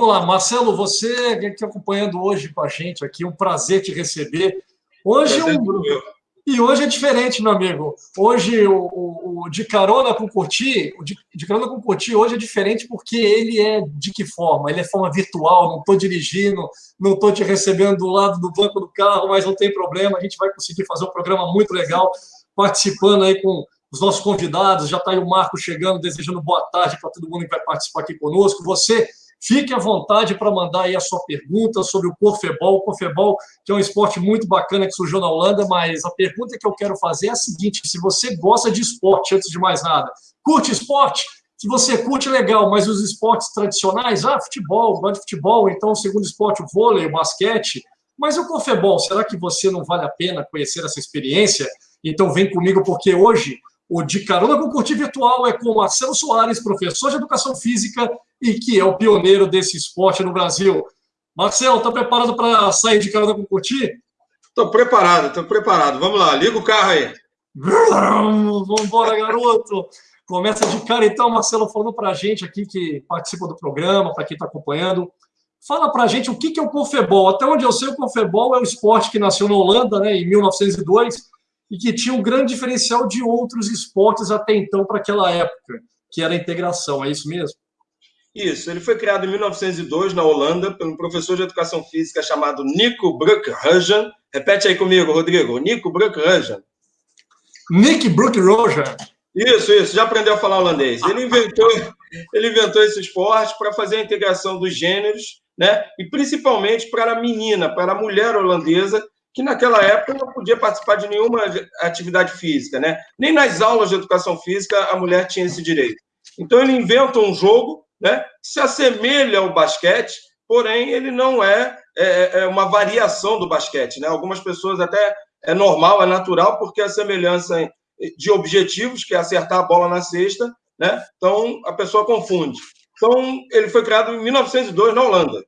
Vamos lá, Marcelo, você que está acompanhando hoje com a gente aqui, um prazer te receber. Hoje um, e hoje é diferente, meu amigo. Hoje o, o, o de carona com Curti, o de, de, carona com Curti hoje é diferente porque ele é de que forma? Ele é forma virtual, não estou dirigindo, não estou te recebendo do lado do banco do carro, mas não tem problema, a gente vai conseguir fazer um programa muito legal, participando aí com os nossos convidados, já está aí o Marco chegando, desejando boa tarde para todo mundo que vai participar aqui conosco. Você Fique à vontade para mandar aí a sua pergunta sobre o Corfebol. O Corfebol, que é um esporte muito bacana que surgiu na Holanda, mas a pergunta que eu quero fazer é a seguinte: se você gosta de esporte, antes de mais nada, curte esporte? Se você curte, legal, mas os esportes tradicionais, ah, futebol, gosta de futebol, então o segundo esporte, o vôlei, o basquete, mas o Corfebol, será que você não vale a pena conhecer essa experiência? Então vem comigo, porque hoje o De Carona com Curtir Virtual é com Marcelo Soares, professor de Educação Física e que é o pioneiro desse esporte no Brasil. Marcelo, está preparado para sair de carona com Curtir? Estou preparado, estou preparado. Vamos lá, liga o carro aí. Vamos embora, garoto. Começa de cara, então, Marcelo, falando para a gente aqui que participa do programa, para quem está acompanhando. Fala para a gente o que é o Confebol. Até onde eu sei, o Confebol é um esporte que nasceu na Holanda, né, em 1902, e que tinha um grande diferencial de outros esportes até então para aquela época, que era a integração, é isso mesmo? Isso, ele foi criado em 1902 na Holanda por um professor de educação física chamado Nico Bruckhagen. Repete aí comigo, Rodrigo. Nico Bruckhagen. Nick Bruckhagen. Isso, isso. Já aprendeu a falar holandês. Ele inventou, ele inventou esse esporte para fazer a integração dos gêneros, né? E principalmente para a menina, para a mulher holandesa que naquela época não podia participar de nenhuma atividade física, né? Nem nas aulas de educação física a mulher tinha esse direito. Então ele inventa um jogo, né? Que se assemelha ao basquete, porém ele não é, é, é uma variação do basquete, né? Algumas pessoas até é normal, é natural, porque a semelhança de objetivos, que é acertar a bola na cesta, né? Então a pessoa confunde. Então ele foi criado em 1902 na Holanda.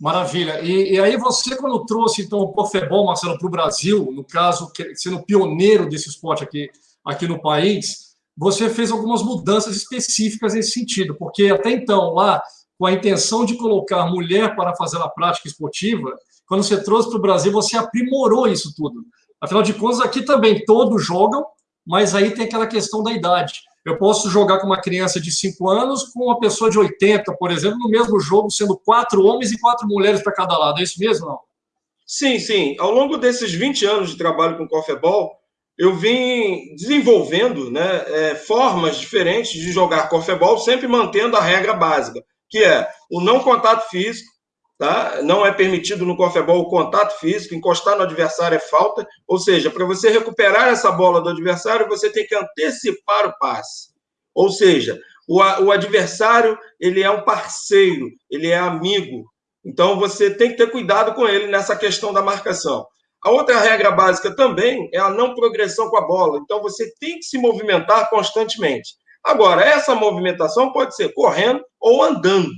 Maravilha. E, e, aí você, quando trouxe então o Pofebol, Marcelo, para o Brasil, no caso, sendo pioneiro desse esporte aqui, aqui no país, você fez algumas mudanças específicas nesse sentido, porque até então, lá, com a intenção de colocar mulher para fazer a prática esportiva, quando você trouxe para o Brasil, você aprimorou isso tudo. Afinal de contas, aqui também todos jogam, mas aí tem aquela questão da idade. Eu posso jogar com uma criança de 5 anos com uma pessoa de 80, por exemplo, no mesmo jogo, sendo quatro homens e quatro mulheres para cada lado. É isso mesmo, não? Sim, sim. Ao longo desses 20 anos de trabalho com Corfebol, eu vim desenvolvendo né, é, formas diferentes de jogar Corfebol, sempre mantendo a regra básica, que é o não contato físico, Tá? Não é permitido no corfebol o contato físico, encostar no adversário é falta. Ou seja, para você recuperar essa bola do adversário, você tem que antecipar o passe. Ou seja, o, o adversário ele é um parceiro, ele é amigo. Então você tem que ter cuidado com ele nessa questão da marcação. A outra regra básica também é a não progressão com a bola. Então você tem que se movimentar constantemente. Agora, essa movimentação pode ser correndo ou andando.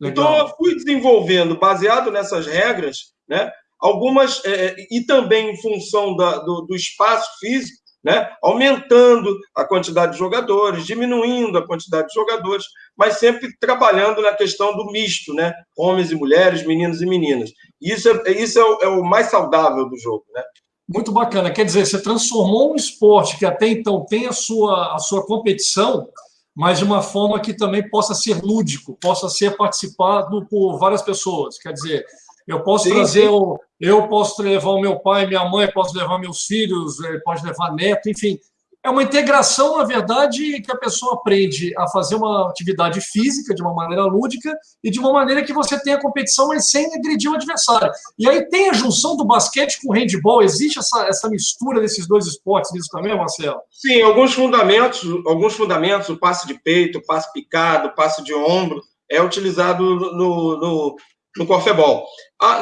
Legal. Então, eu fui desenvolvendo, baseado nessas regras, né, algumas, é, é, e também em função da, do, do, espaço físico, né, aumentando a quantidade de jogadores, diminuindo a quantidade de jogadores, mas sempre trabalhando na questão do misto, né, homens e mulheres, meninos e meninas. Isso é, isso é o, é o mais saudável do jogo. Né? Muito bacana. Quer dizer, você transformou um esporte que até então tem a sua, a sua competição mas de uma forma que também possa ser lúdico, possa ser participado por várias pessoas. Quer dizer, eu posso sim, trazer, sim. O, eu posso levar o meu pai, minha mãe, posso levar meus filhos, eh, pode levar neto, enfim é uma integração, na verdade, que a pessoa aprende a fazer uma atividade física de uma maneira lúdica e de uma maneira que você tenha competição, mas sem agredir o adversário. E aí tem a junção do basquete com o handball, existe essa, essa mistura desses dois esportes nisso também, Marcelo? Sim, alguns fundamentos, alguns fundamentos, o passe de peito, o passe picado, o passe de ombro, é utilizado no, no, no corfebol.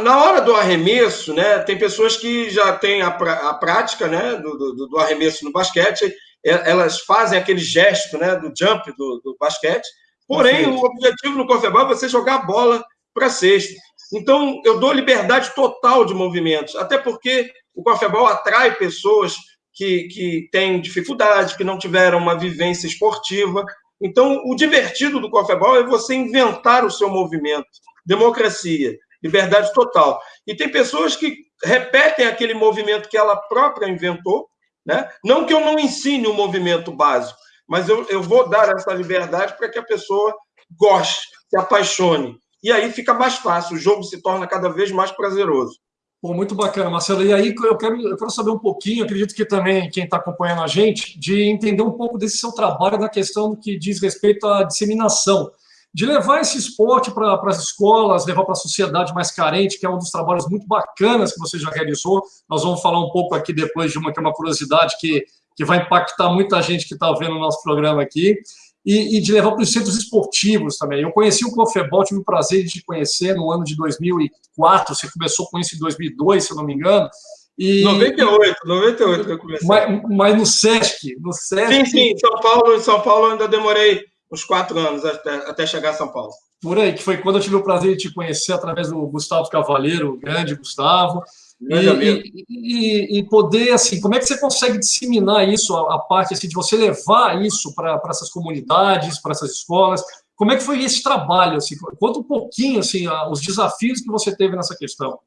Na hora do arremesso, né, tem pessoas que já têm a, a prática né, do, do, do, arremesso no basquete, elas fazem aquele gesto né, do jump do, do basquete, porém, o objetivo no corfebol é você jogar a bola para a cesta. Então, eu dou liberdade total de movimentos, até porque o corfebol atrai pessoas que, que têm dificuldade, que não tiveram uma vivência esportiva. Então, o divertido do corfebol é você inventar o seu movimento democracia, liberdade total. E tem pessoas que repetem aquele movimento que ela própria inventou, né? Não que eu não ensine o movimento básico, mas eu, eu vou dar essa liberdade para que a pessoa goste, se apaixone. E aí fica mais fácil, o jogo se torna cada vez mais prazeroso. Pô, muito bacana, Marcelo. E aí eu quero, eu quero saber um pouquinho, acredito que também quem está acompanhando a gente, de entender um pouco desse seu trabalho na questão que diz respeito à disseminação, de levar esse esporte para as escolas, levar para a sociedade mais carente, que é um dos trabalhos muito bacanas que você já realizou. Nós vamos falar um pouco aqui depois de uma que é uma curiosidade que, que vai impactar muita gente que está vendo o nosso programa aqui e, e de levar para os centros esportivos também. Eu conheci o Cofebol, tive o prazer de te conhecer no ano de 2004, você começou com isso em 2002, se eu não me engano. E, 98, 98 que eu comecei. Mas, mas no SESC, no SESC. Sim, sim, em São Paulo, em São Paulo eu ainda demorei uns quatro anos até, até chegar a São Paulo. Por aí, que foi quando eu tive o prazer de te conhecer através do Gustavo Cavaleiro, o grande Gustavo. E, e, e, poder, assim, como é que você consegue disseminar isso, a, a parte assim, de você levar isso para essas comunidades, para essas escolas? Como é que foi esse trabalho? Assim? Conta um pouquinho assim, os desafios que você teve nessa questão.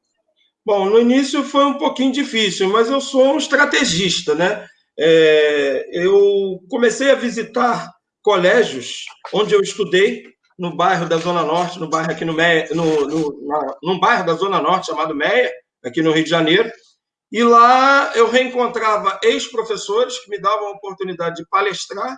Bom, no início foi um pouquinho difícil, mas eu sou um estrategista, né? É, eu comecei a visitar colégios onde eu estudei, no bairro da Zona Norte, no bairro aqui no Meia, no, no, na, num bairro da Zona Norte chamado Meia, aqui no Rio de Janeiro. E lá eu reencontrava ex-professores que me davam a oportunidade de palestrar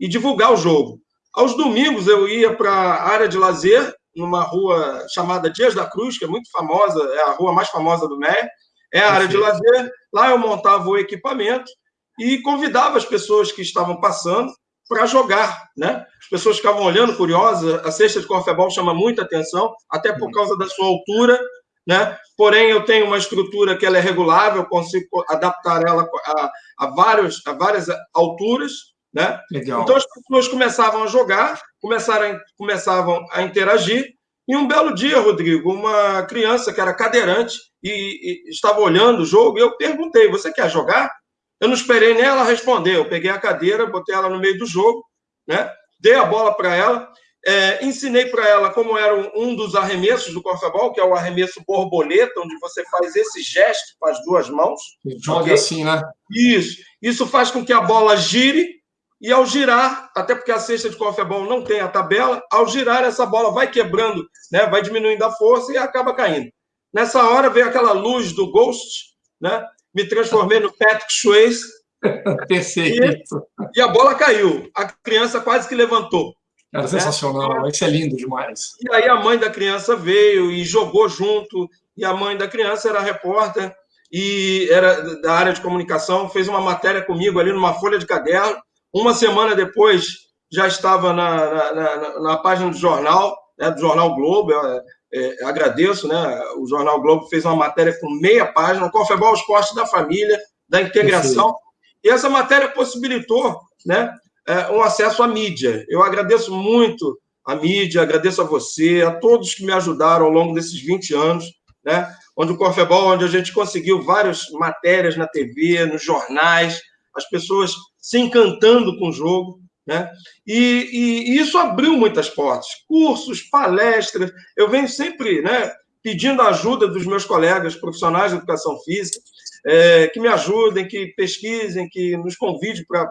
e divulgar o jogo. Aos domingos eu ia para a área de lazer, numa rua chamada Dias da Cruz, que é muito famosa, é a rua mais famosa do MER. É a área de lazer. Lá eu montava o equipamento e convidava as pessoas que estavam passando para jogar, né? As pessoas ficavam olhando curiosas. A cesta de corfebol chama muita atenção, até por uhum. causa da sua altura né? Porém, eu tenho uma estrutura que ela é regulável, consigo adaptar ela a, a, vários, a várias alturas, né? Legal. Então as pessoas começavam a jogar, começaram, começavam a interagir, e um belo dia, Rodrigo, uma criança que era cadeirante e, e estava olhando o jogo, e eu perguntei: você quer jogar? Eu não esperei nem ela responder. Eu peguei a cadeira, botei ela no meio do jogo, né? dei a bola para ela é, ensinei para ela como era um, um dos arremessos do corfebol, que é o arremesso borboleta, onde você faz esse gesto com as duas mãos. Joga okay? assim, né? Isso. Isso faz com que a bola gire, e ao girar, até porque a cesta de corfebol não tem a tabela, ao girar essa bola vai quebrando, né? vai diminuindo a força e acaba caindo. Nessa hora veio aquela luz do Ghost, né? me transformei no Patrick Swayze. Perfeito. E, e a bola caiu. A criança quase que levantou. Era né? sensacional, isso é lindo demais. E aí a mãe da criança veio e jogou junto, e a mãe da criança era repórter e era da área de comunicação, fez uma matéria comigo ali numa folha de caderno. Uma semana depois já estava na, na, na, na página do jornal, né, do Jornal Globo. Eu, é, agradeço, né? O Jornal Globo fez uma matéria com meia página, Confebol Esporte da Família, da integração. E essa matéria possibilitou né, é, um acesso à mídia. Eu agradeço muito a mídia, agradeço a você, a todos que me ajudaram ao longo desses 20 anos, né? onde o Corfebol, onde a gente conseguiu várias matérias na TV, nos jornais, as pessoas se encantando com o jogo. Né? E, e, e isso abriu muitas portas, cursos, palestras. Eu venho sempre né, pedindo a ajuda dos meus colegas profissionais de educação física, é, que me ajudem, que pesquisem, que nos convidem para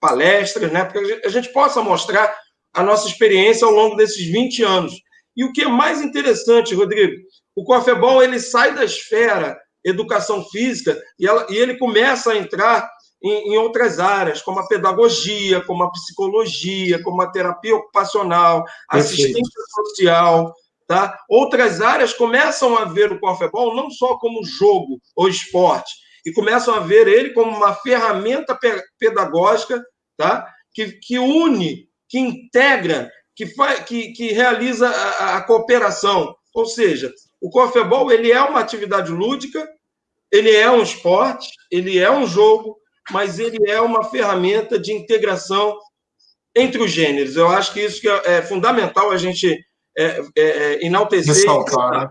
palestras, né, para que a gente possa mostrar a nossa experiência ao longo desses 20 anos. E o que é mais interessante, Rodrigo, o Cofebol ele sai da esfera educação física e, ela, e ele começa a entrar em, em, outras áreas, como a pedagogia, como a psicologia, como a terapia ocupacional, assistência social, tá? Outras áreas começam a ver o Cofebol não só como jogo ou esporte, e começam a ver ele como uma ferramenta pedagógica tá? que, que une, que integra, que, faz, que, que realiza a, a cooperação. Ou seja, o Corfebol ele é uma atividade lúdica, ele é um esporte, ele é um jogo, mas ele é uma ferramenta de integração entre os gêneros. Eu acho que isso que é, é fundamental a gente é, é, é enaltecer, ressaltar,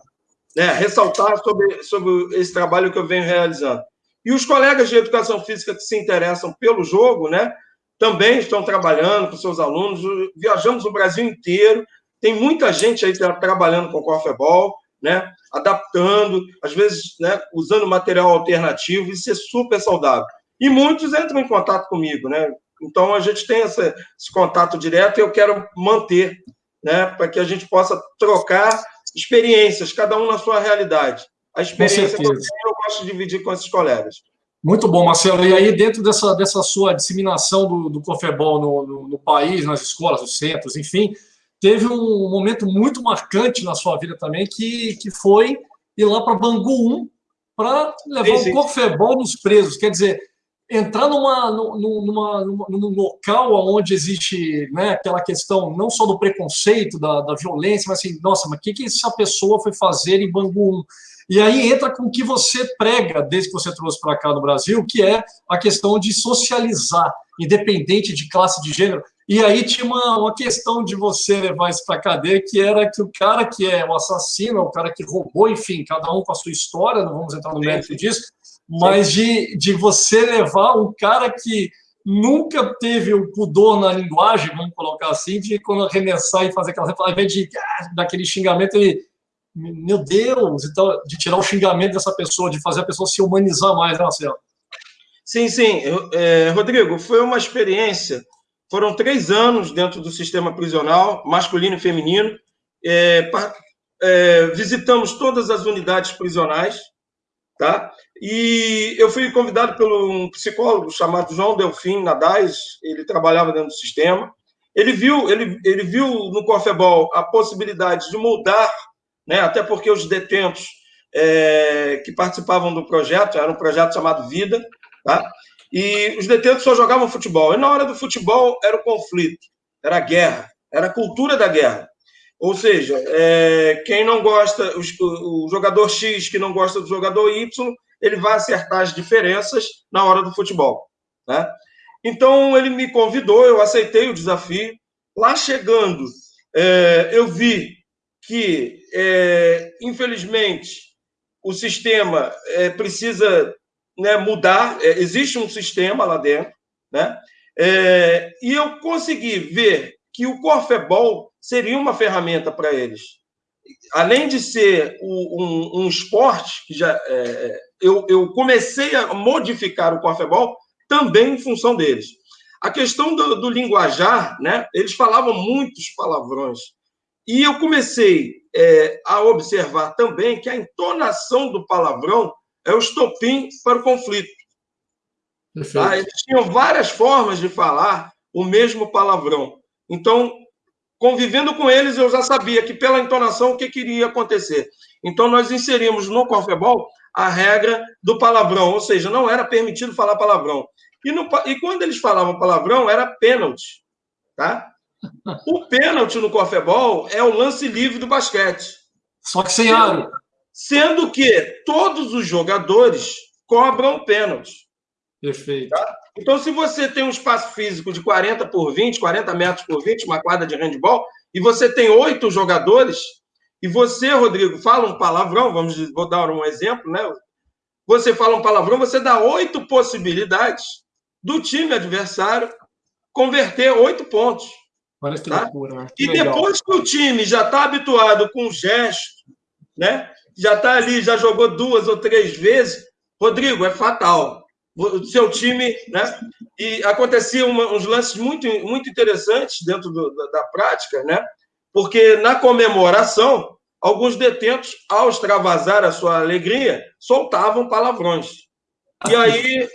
né? ressaltar sobre, sobre esse trabalho que eu venho realizando. E os colegas de educação física que se interessam pelo jogo, né, também estão trabalhando com seus alunos. Viajamos o Brasil inteiro, Tem muita gente aí trabalhando com corfebol, né? Adaptando, às vezes, né? Usando material alternativo, isso é super saudável. E muitos entram em contato comigo, né? Então a gente tem esse contato direto e eu quero manter, né? Para que a gente possa trocar experiências, cada um na sua realidade. A experiência que eu, gosto de dividir com esses colegas. Muito bom, Marcelo. E aí, dentro dessa, dessa sua disseminação do, do Cofebol no, no, no, país, nas escolas, nos centros, enfim, teve um momento muito marcante na sua vida também, que, que foi ir lá para Bangu 1 para levar o Cofebol nos presos. Quer dizer, entrar numa, numa, numa, num local onde existe né, aquela questão não só do preconceito, da, da violência, mas assim, nossa, mas o que, que essa pessoa foi fazer em Bangu 1? E aí entra com o que você prega, desde que você trouxe para cá no Brasil, que é a questão de socializar, independente de classe de gênero. E aí tinha uma, uma questão de você levar isso para a cadeia, que era que o cara que é o assassino, o cara que roubou, enfim, cada um com a sua história, não vamos entrar no mérito disso, mas de, de você levar um cara que nunca teve o pudor na linguagem, vamos colocar assim, de quando arremessar e fazer aquela... Ao invés de, ah, daquele xingamento, ele meu Deus, então, de tirar o xingamento dessa pessoa, de fazer a pessoa se humanizar mais, né, Marcelo? Sim, sim. É, Rodrigo, foi uma experiência. Foram três anos dentro do sistema prisional, masculino e feminino. É, é, visitamos todas as unidades prisionais, tá? E eu fui convidado por um psicólogo chamado João Delfim Nadais, ele trabalhava dentro do sistema. Ele viu, ele, ele viu no Corfebol a possibilidade de mudar né? até porque os detentos é, que participavam do projeto, era um projeto chamado Vida, tá? e os detentos só jogavam futebol. E na hora do futebol era o conflito, era a guerra, era a cultura da guerra. Ou seja, é, quem não gosta, os, o jogador X que não gosta do jogador Y, ele vai acertar as diferenças na hora do futebol. Né? Então ele me convidou, eu aceitei o desafio. Lá chegando, é, eu vi que, é, infelizmente, o sistema é, precisa né, mudar, é, existe um sistema lá dentro, né? É, e eu consegui ver que o Corfebol seria uma ferramenta para eles. Além de ser um, um, esporte, que já, é, eu, eu comecei a modificar o Corfebol também em função deles. A questão do, do linguajar, né? eles falavam muitos palavrões. E eu comecei é, a observar também que a entonação do palavrão é o estopim para o conflito. Tá? Eles tinham várias formas de falar o mesmo palavrão. Então, convivendo com eles, eu já sabia que pela entonação o que queria acontecer. Então, nós inserimos no Corfebol a regra do palavrão, ou seja, não era permitido falar palavrão. E, no, e quando eles falavam palavrão, era pênalti. Tá? O pênalti no corfebol é o lance livre do basquete. Só que sem aro. Sendo que todos os jogadores cobram pênalti. Perfeito. Tá? Então, se você tem um espaço físico de 40 por 20, 40 metros por 20, uma quadra de handball, e você tem oito jogadores, e você, Rodrigo, fala um palavrão, vamos vou dar um exemplo, né? Você fala um palavrão, você dá oito possibilidades do time adversário converter oito pontos. Olha que tá? loucura. Né? Que e legal. depois que o time já está habituado com o gesto, né? já está ali, já jogou duas ou três vezes, Rodrigo, é fatal. O seu time, né? E aconteciam uns lances muito, muito interessantes dentro do, da, da prática, né? Porque na comemoração, alguns detentos, ao extravasar a sua alegria, soltavam palavrões. E aí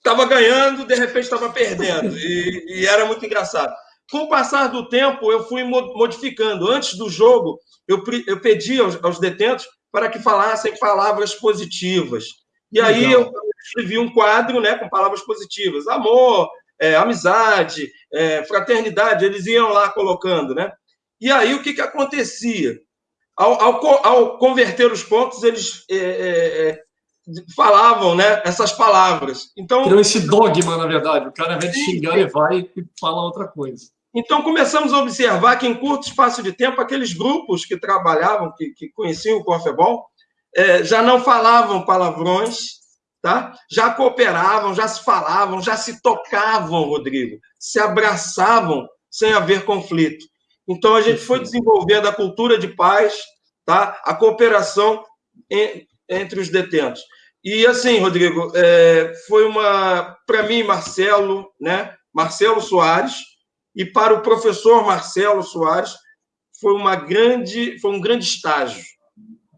estava ganhando, de repente estava perdendo. E, e, era muito engraçado. Com o passar do tempo, eu fui modificando. Antes do jogo, eu, eu pedi aos, aos detentos para que falassem palavras positivas. E aí Legal. eu escrevi um quadro né, com palavras positivas. Amor, é, amizade, é, fraternidade, eles iam lá colocando, né? E aí o que, que acontecia? Ao, ao, ao converter os pontos, eles é, é, é falavam né, essas palavras. Então, Criou esse dogma, na verdade. O cara, ao invés de xingar, ele vai e fala outra coisa. Então, começamos a observar que, em curto espaço de tempo, aqueles grupos que trabalhavam, que, que conheciam o Corfebol, é, já não falavam palavrões, tá? já cooperavam, já se falavam, já se tocavam, Rodrigo, se abraçavam sem haver conflito. Então, a gente foi desenvolvendo a cultura de paz, tá? a cooperação entre os detentos. E assim, Rodrigo, é, foi uma, para mim, Marcelo, né? Marcelo Soares, e para o professor Marcelo Soares, foi uma grande, foi um grande estágio,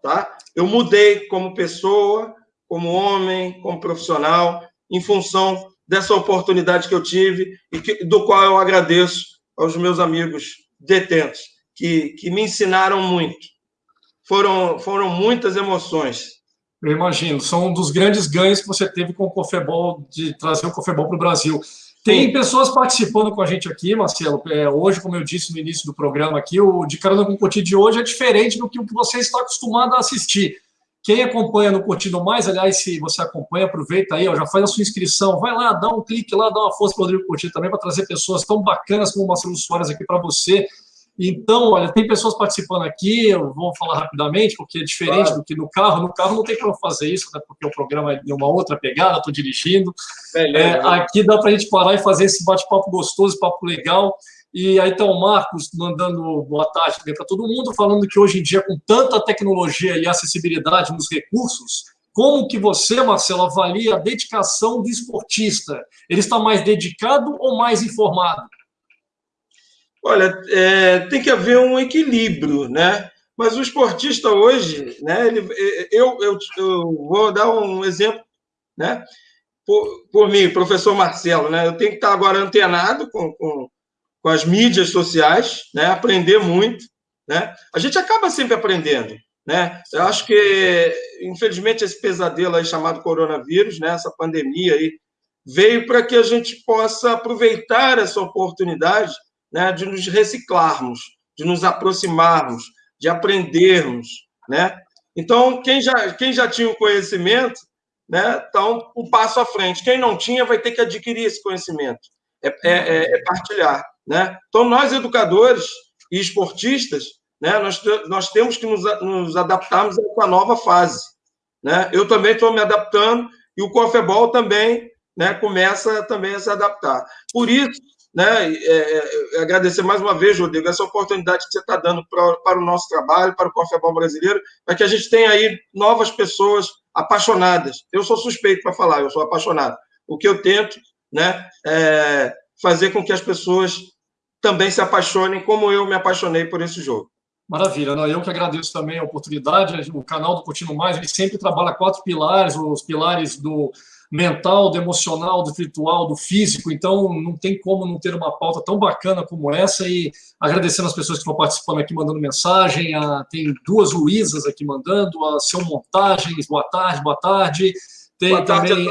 tá? Eu mudei como pessoa, como homem, como profissional, em função dessa oportunidade que eu tive e que, do qual eu agradeço aos meus amigos detentos, que, que me ensinaram muito. Foram, foram muitas emoções. Eu imagino. São um dos grandes ganhos que você teve com o Cofebol, de trazer o Cofebol para o Brasil. Tem pessoas participando com a gente aqui, Marcelo. É, hoje, como eu disse no início do programa aqui, o De Carona com Coutinho de hoje é diferente do que o que você está acostumado a assistir. Quem acompanha no Coutinho Mais, aliás, se você acompanha, aproveita aí, ó, já faz a sua inscrição, vai lá, dá um clique lá, dá uma força para o Rodrigo Coutinho também, para trazer pessoas tão bacanas como o Marcelo Soares aqui para você. Então, olha, tem pessoas participando aqui, eu vou falar rapidamente, porque é diferente claro. do que no carro. No carro não tem como fazer isso, né, porque o programa é de uma outra pegada, estou dirigindo. É, aqui dá para a gente parar e fazer esse bate-papo gostoso, papo legal. E aí está o Marcos mandando boa tarde para todo mundo, falando que hoje em dia, com tanta tecnologia e acessibilidade nos recursos, como que você, Marcelo, avalia a dedicação do esportista? Ele está mais dedicado ou mais informado? Olha, é, tem que haver um equilíbrio, né? Mas o esportista hoje, né? Ele, eu, eu, eu vou dar um exemplo, né? Por, por mim, professor Marcelo, né? Eu tenho que estar agora antenado com, com, com as mídias sociais, né? Aprender muito, né? A gente acaba sempre aprendendo, né? Eu acho que, infelizmente, esse pesadelo aí chamado coronavírus, né? Essa pandemia aí veio para que a gente possa aproveitar essa oportunidade né, de nos reciclarmos, de nos aproximarmos, de aprendermos, né? Então, quem já, quem já tinha o conhecimento, né, então, um passo à frente. Quem não tinha vai ter que adquirir esse conhecimento, é, é, é, é partilhar, né? Então, nós, educadores e esportistas, né, nós, nós temos que nos, nos adaptarmos a essa nova fase, né? Eu também estou me adaptando e o Cofebol também né, começa também a se adaptar. Por isso, né? É, é, agradecer mais uma vez, Rodrigo, essa oportunidade que você está dando pra, para o nosso trabalho, para o Cofebol brasileiro, para que a gente tenha aí novas pessoas apaixonadas. Eu sou suspeito para falar, eu sou apaixonado. O que eu tento né, é fazer com que as pessoas também se apaixonem como eu me apaixonei por esse jogo. Maravilha, não, eu que agradeço também a oportunidade. O canal do Continuo Mais, ele sempre trabalha quatro pilares, os pilares do mental, do emocional, do virtual, do físico. Então, não tem como não ter uma pauta tão bacana como essa. E agradecendo as pessoas que estão participando aqui, mandando mensagem. A, tem duas Luísas aqui mandando. A Seu Montagens, boa tarde, boa tarde. Tem boa também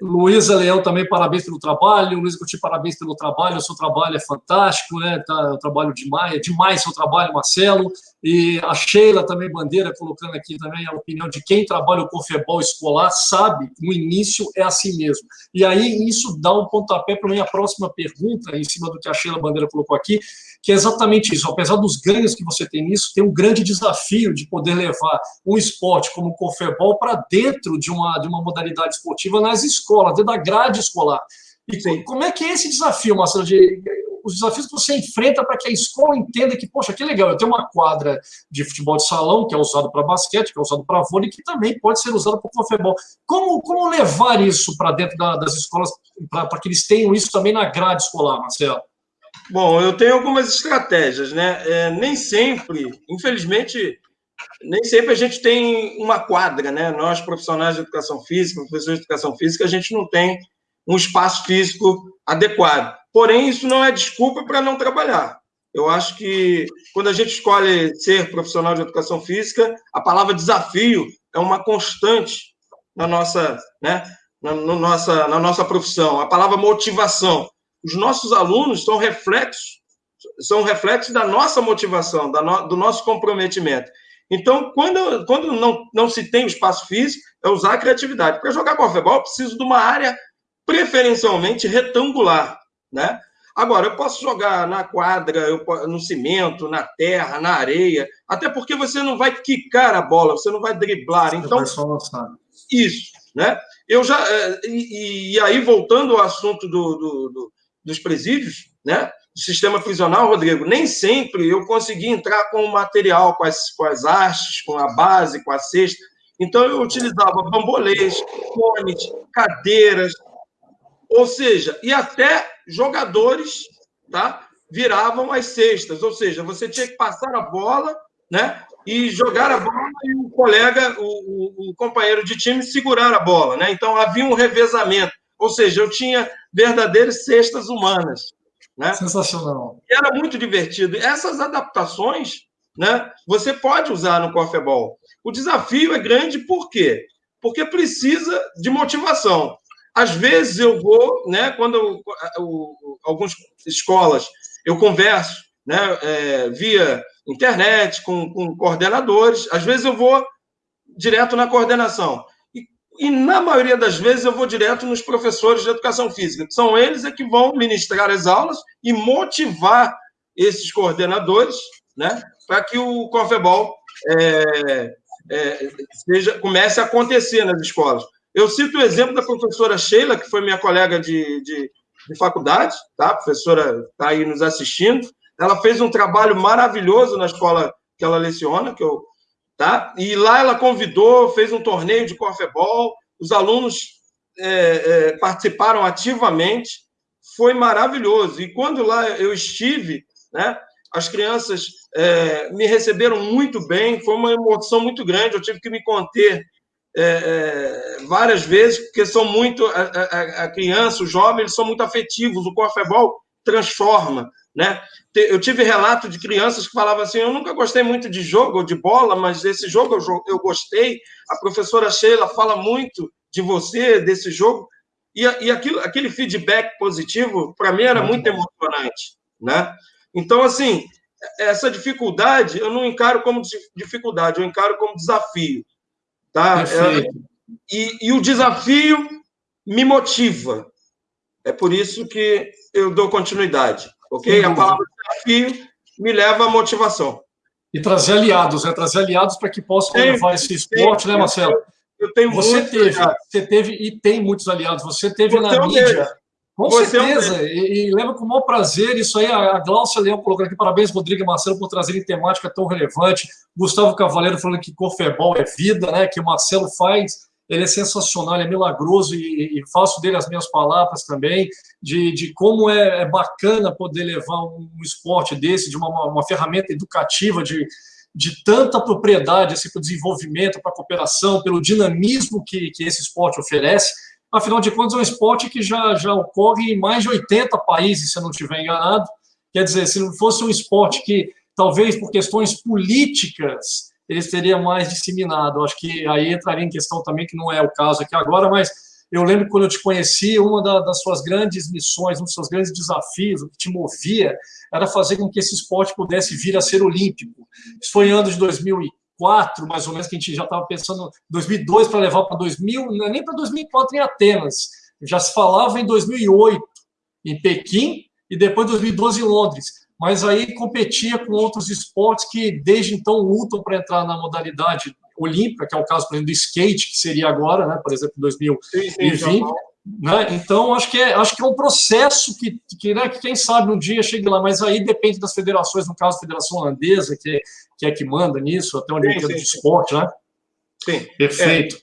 Luísa Leão também, parabéns pelo trabalho. Luísa Coutinho, parabéns pelo trabalho. O seu trabalho é fantástico, né? Tá, o trabalho demais, é demais seu trabalho, Marcelo. E a Sheila também, Bandeira, colocando aqui também a opinião de quem trabalha o Confebol escolar, sabe que o início é assim mesmo. E aí isso dá um pontapé para a minha próxima pergunta, em cima do que a Sheila Bandeira colocou aqui, que é exatamente isso. Apesar dos ganhos que você tem nisso, tem um grande desafio de poder levar um esporte como o Confebol para dentro de uma, de uma modalidade esportiva nas escolas, dentro da grade escolar. E Sim. como é que é esse desafio, Marcelo, de os desafios que você enfrenta para que a escola entenda que, poxa, que legal, eu tenho uma quadra de futebol de salão, que é usado para basquete, que é usado para vôlei, que também pode ser usado para futebol. Como, como levar isso para dentro da, das escolas, para que eles tenham isso também na grade escolar, Marcelo? Bom, eu tenho algumas estratégias, né? É, nem sempre, infelizmente, nem sempre a gente tem uma quadra, né? Nós, profissionais de educação física, professores de educação física, a gente não tem um espaço físico adequado. Porém, isso não é desculpa para não trabalhar. Eu acho que quando a gente escolhe ser profissional de educação física, a palavra desafio é uma constante na nossa, né, na, na nossa, na nossa profissão. A palavra motivação. Os nossos alunos são reflexos, são reflexos da nossa motivação, da no, do nosso comprometimento. Então, quando, quando não, não se tem o espaço físico, é usar a criatividade. Para jogar futebol, eu preciso de uma área preferencialmente retangular, né? Agora, eu posso jogar na quadra, eu, no cimento, na terra, na areia, até porque você não vai quicar a bola, você não vai driblar. Então, vai só lançar. Isso, né? Eu já. Eh, e, e aí, voltando ao assunto do, do, do, dos presídios, né? sistema prisional, Rodrigo, nem sempre eu consegui entrar com o material, com as, com as hastes, com a base, com a cesta. Então, eu utilizava bambolês, cones, cadeiras, ou seja, e até jogadores tá, viravam as cestas, ou seja, você tinha que passar a bola né, e jogar a bola e o colega, o, o, o companheiro de time segurar a bola. Né? Então, havia um revezamento, ou seja, eu tinha verdadeiras cestas humanas. Né? Sensacional. E era muito divertido. Essas adaptações né, você pode usar no Corfeball. O desafio é grande por quê? Porque precisa de motivação. Às vezes eu vou, né, quando eu, eu, algumas escolas eu converso né, é, via internet com, com coordenadores, às vezes eu vou direto na coordenação. E, na maioria das vezes eu vou direto nos professores de educação física, que são eles é que vão ministrar as aulas e motivar esses coordenadores né, para que o Confebol é, é, seja, comece a acontecer nas escolas. Eu cito o exemplo da professora Sheila, que foi minha colega de, de, de faculdade, tá? A professora está aí nos assistindo. Ela fez um trabalho maravilhoso na escola que ela leciona, que eu, tá? E lá ela convidou, fez um torneio de corfebol, os alunos é, é, participaram ativamente, foi maravilhoso. E quando lá eu estive, né? As crianças é, me receberam muito bem, foi uma emoção muito grande. Eu tive que me conter é, é, várias vezes, porque são muito. A, a, a, criança, o jovem, eles são muito afetivos. O corfebol transforma. Né? Eu tive relato de crianças que falavam assim: Eu nunca gostei muito de jogo ou de bola, mas desse jogo eu, eu gostei. A professora Sheila fala muito de você, desse jogo. E, e aquilo, aquele feedback positivo, para mim, era muito emocionante. Né? Então, assim, essa dificuldade eu não encaro como dificuldade, eu encaro como desafio. Tá? É, e, e o desafio me motiva. É por isso que eu dou continuidade. Ok? A palavra desafio me leva à motivação. E trazer aliados, né? Trazer aliados para que possam tem, levar esse esporte, tem, né, Marcelo? Eu, eu tenho você teve, aliados. você teve e tem muitos aliados. Você teve você na mídia. Com você certeza, é um... e, e lembro com o maior prazer, isso aí, a, a Glaucia Leão colocando aqui, parabéns, Rodrigo e Marcelo, por trazerem temática tão relevante, Gustavo Cavaleiro falando que corfebol é vida, né, que o Marcelo faz, ele é sensacional, ele é milagroso, e, e faço dele as minhas palavras também, de, de como é, é bacana poder levar um, esporte desse, de uma, uma ferramenta educativa, de, de tanta propriedade assim, para o desenvolvimento, para a cooperação, pelo dinamismo que, que esse esporte oferece, Afinal de contas, é um esporte que já, já ocorre em mais de 80 países, se eu não estiver enganado. Quer dizer, se não fosse um esporte que, talvez por questões políticas, ele seria mais disseminado. Acho que aí entraria em questão também, que não é o caso aqui agora, mas eu lembro quando eu te conheci, uma das suas grandes missões, um dos seus grandes desafios, o que te movia, era fazer com que esse esporte pudesse vir a ser olímpico. Isso foi em anos de 2004, 2004, mais ou menos, que a gente já estava pensando 2002 para levar para 2000, não é nem para 2004 em Atenas, já se falava em 2008 em Pequim e depois 2012 em Londres. Mas aí competia com outros esportes que desde então lutam para entrar na modalidade olímpica, que é o caso, por exemplo, do skate, que seria agora, né, por exemplo, em 2020. Sim, sim, né? Então, acho que, é, acho que é um processo que, que, né, que, quem sabe, um dia chegue lá, mas aí depende das federações, no caso, a Federação Holandesa, que, que é que manda nisso, até onde sim, eu entendo de esporte, né? Sim. Perfeito.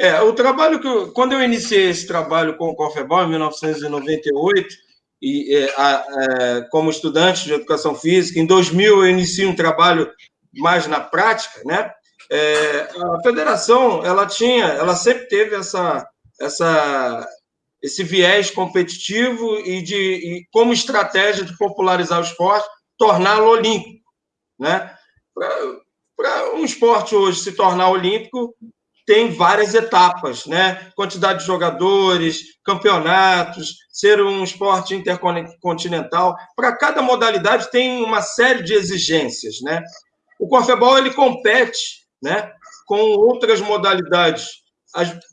É, é, o trabalho que eu, quando eu iniciei esse trabalho com o Confebol, em 1998, e, é, a, é, como estudante de educação física, em 2000 eu iniciei um trabalho mais na prática, né? É, a federação, ela tinha, ela sempre teve essa essa, esse viés competitivo e de e como estratégia de popularizar o esporte, torná-lo olímpico. Né? Para um esporte hoje se tornar olímpico, tem várias etapas, né? Quantidade de jogadores, campeonatos, ser um esporte intercontinental. Para cada modalidade tem uma série de exigências, né? O corfebol ele compete, né, com outras modalidades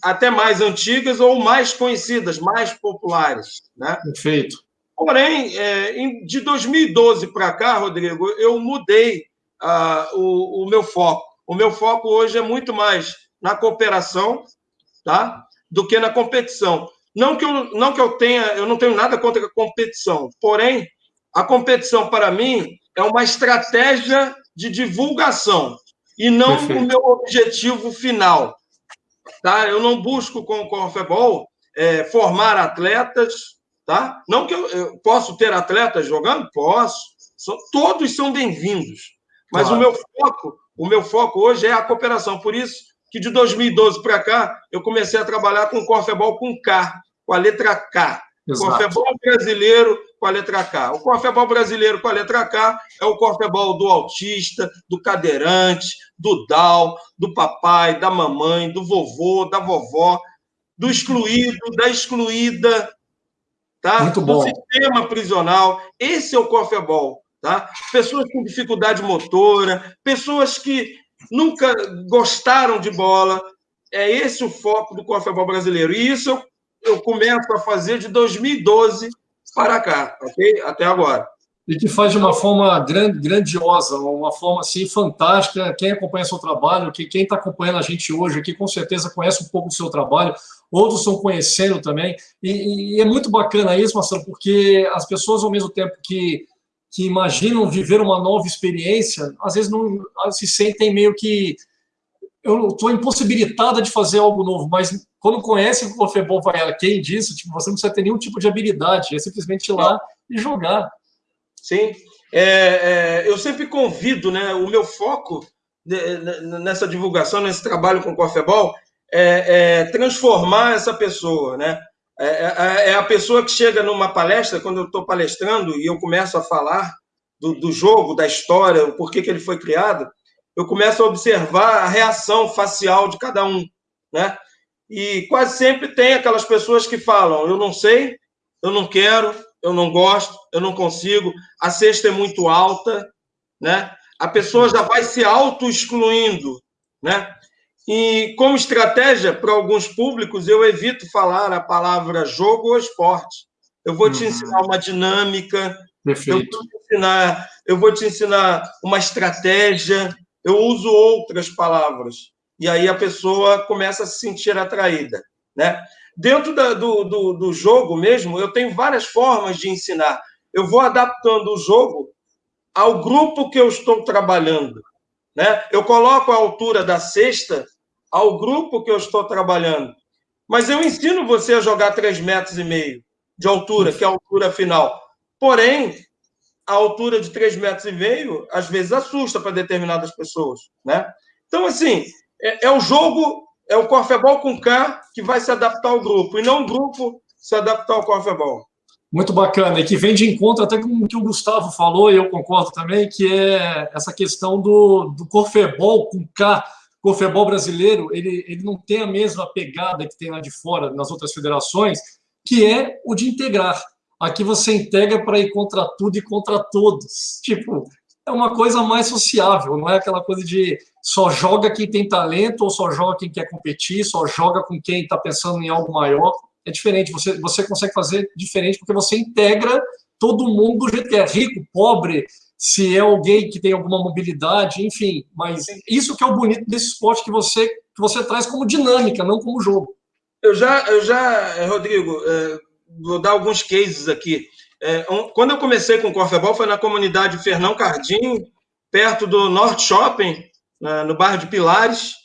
até mais antigas ou mais conhecidas, mais populares. Né? Perfeito. Porém, é, de 2012 para cá, Rodrigo, eu mudei o, o meu foco. O meu foco hoje é muito mais na cooperação, tá? Do que na competição. Não que eu não que eu tenha, eu não tenho nada contra a competição. Porém, A competição, para mim, é uma estratégia de divulgação e não Perfeito. o meu objetivo final. Tá? Eu não busco com o Corfebol é, formar atletas, tá? Não que eu, eu posso ter atletas jogando, posso. São, todos são bem-vindos. Mas claro. o meu foco, o meu foco hoje é a cooperação. Por isso que de 2012 para cá eu comecei a trabalhar com o Corfebol com K, com a letra K. Exato. Corfebol brasileiro com a letra K. O Corfebol brasileiro com a letra K é o Corfebol do autista, do cadeirante, do DAO, do papai, da mamãe, do vovô, da vovó, do excluído, da excluída, tá? Muito bom. do sistema prisional. Esse é o Corfebol. Tá? Pessoas com dificuldade motora, pessoas que nunca gostaram de bola. É esse o foco do Corfebol brasileiro. E isso eu começo a fazer de 2012 para cá, ok? Até agora. E que faz de uma forma grandiosa, uma forma assim fantástica. Quem acompanha seu trabalho, que quem está acompanhando a gente hoje aqui, com certeza conhece um pouco do seu trabalho, outros estão conhecendo também. E, e é muito bacana isso, Marcelo, porque as pessoas, ao mesmo tempo que, que imaginam viver uma nova experiência, às vezes não se sentem meio que eu estou impossibilitada de fazer algo novo, mas quando conhece o Corfebol vai quem disse, tipo, você não precisa ter nenhum tipo de habilidade, é simplesmente ir lá e jogar. Sim, é, é, eu sempre convido, né, o meu foco nessa divulgação, nesse trabalho com o Corfebol, é, é transformar essa pessoa, né? É, é, é, a pessoa que chega numa palestra, quando eu estou palestrando e eu começo a falar do, do jogo, da história, o porquê que ele foi criado, eu começo a observar a reação facial de cada um, né? E quase sempre tem aquelas pessoas que falam: eu não sei, eu não quero, eu não gosto, eu não consigo, a cesta é muito alta, né? A pessoa já vai se auto-excluindo, né? E como estratégia para alguns públicos, eu evito falar a palavra jogo ou esporte. Eu vou te uhum. ensinar uma dinâmica, Perfeito. Eu vou te ensinar, eu vou te ensinar uma estratégia, eu uso outras palavras. E aí a pessoa começa a se sentir atraída. Né? Dentro da, do, do, do jogo mesmo, eu tenho várias formas de ensinar. Eu vou adaptando o jogo ao grupo que eu estou trabalhando. Né? Eu coloco a altura da cesta ao grupo que eu estou trabalhando. Mas eu ensino você a jogar 3 metros e meio de altura, que é a altura final. Porém, a altura de 3 metros e meio, às vezes, assusta para determinadas pessoas. Né? Então, assim, é, é o jogo, é o Corfebol com K que vai se adaptar ao grupo, e não o grupo se adaptar ao Corfebol. Muito bacana, e que vem de encontro até com o que o Gustavo falou, e eu concordo também, que é essa questão do, do Corfebol com K, Corfebol brasileiro, ele, ele não tem a mesma pegada que tem lá de fora, nas outras federações, que é o de integrar. Aqui você integra para ir contra tudo e contra todos. Tipo, é uma coisa mais sociável, não é aquela coisa de só joga quem tem talento ou só joga quem quer competir, só joga com quem está pensando em algo maior. É diferente, você, você consegue fazer diferente porque você integra todo mundo do jeito que é rico, pobre, se é alguém que tem alguma mobilidade, enfim. Mas isso que é o bonito desse esporte que você, que você traz como dinâmica, não como jogo. Eu já, eu já Rodrigo, é vou dar alguns cases aqui. Um, quando eu comecei com o Corfebol foi na comunidade Fernão Cardim, perto do Norte Shopping, no bairro de Pilares,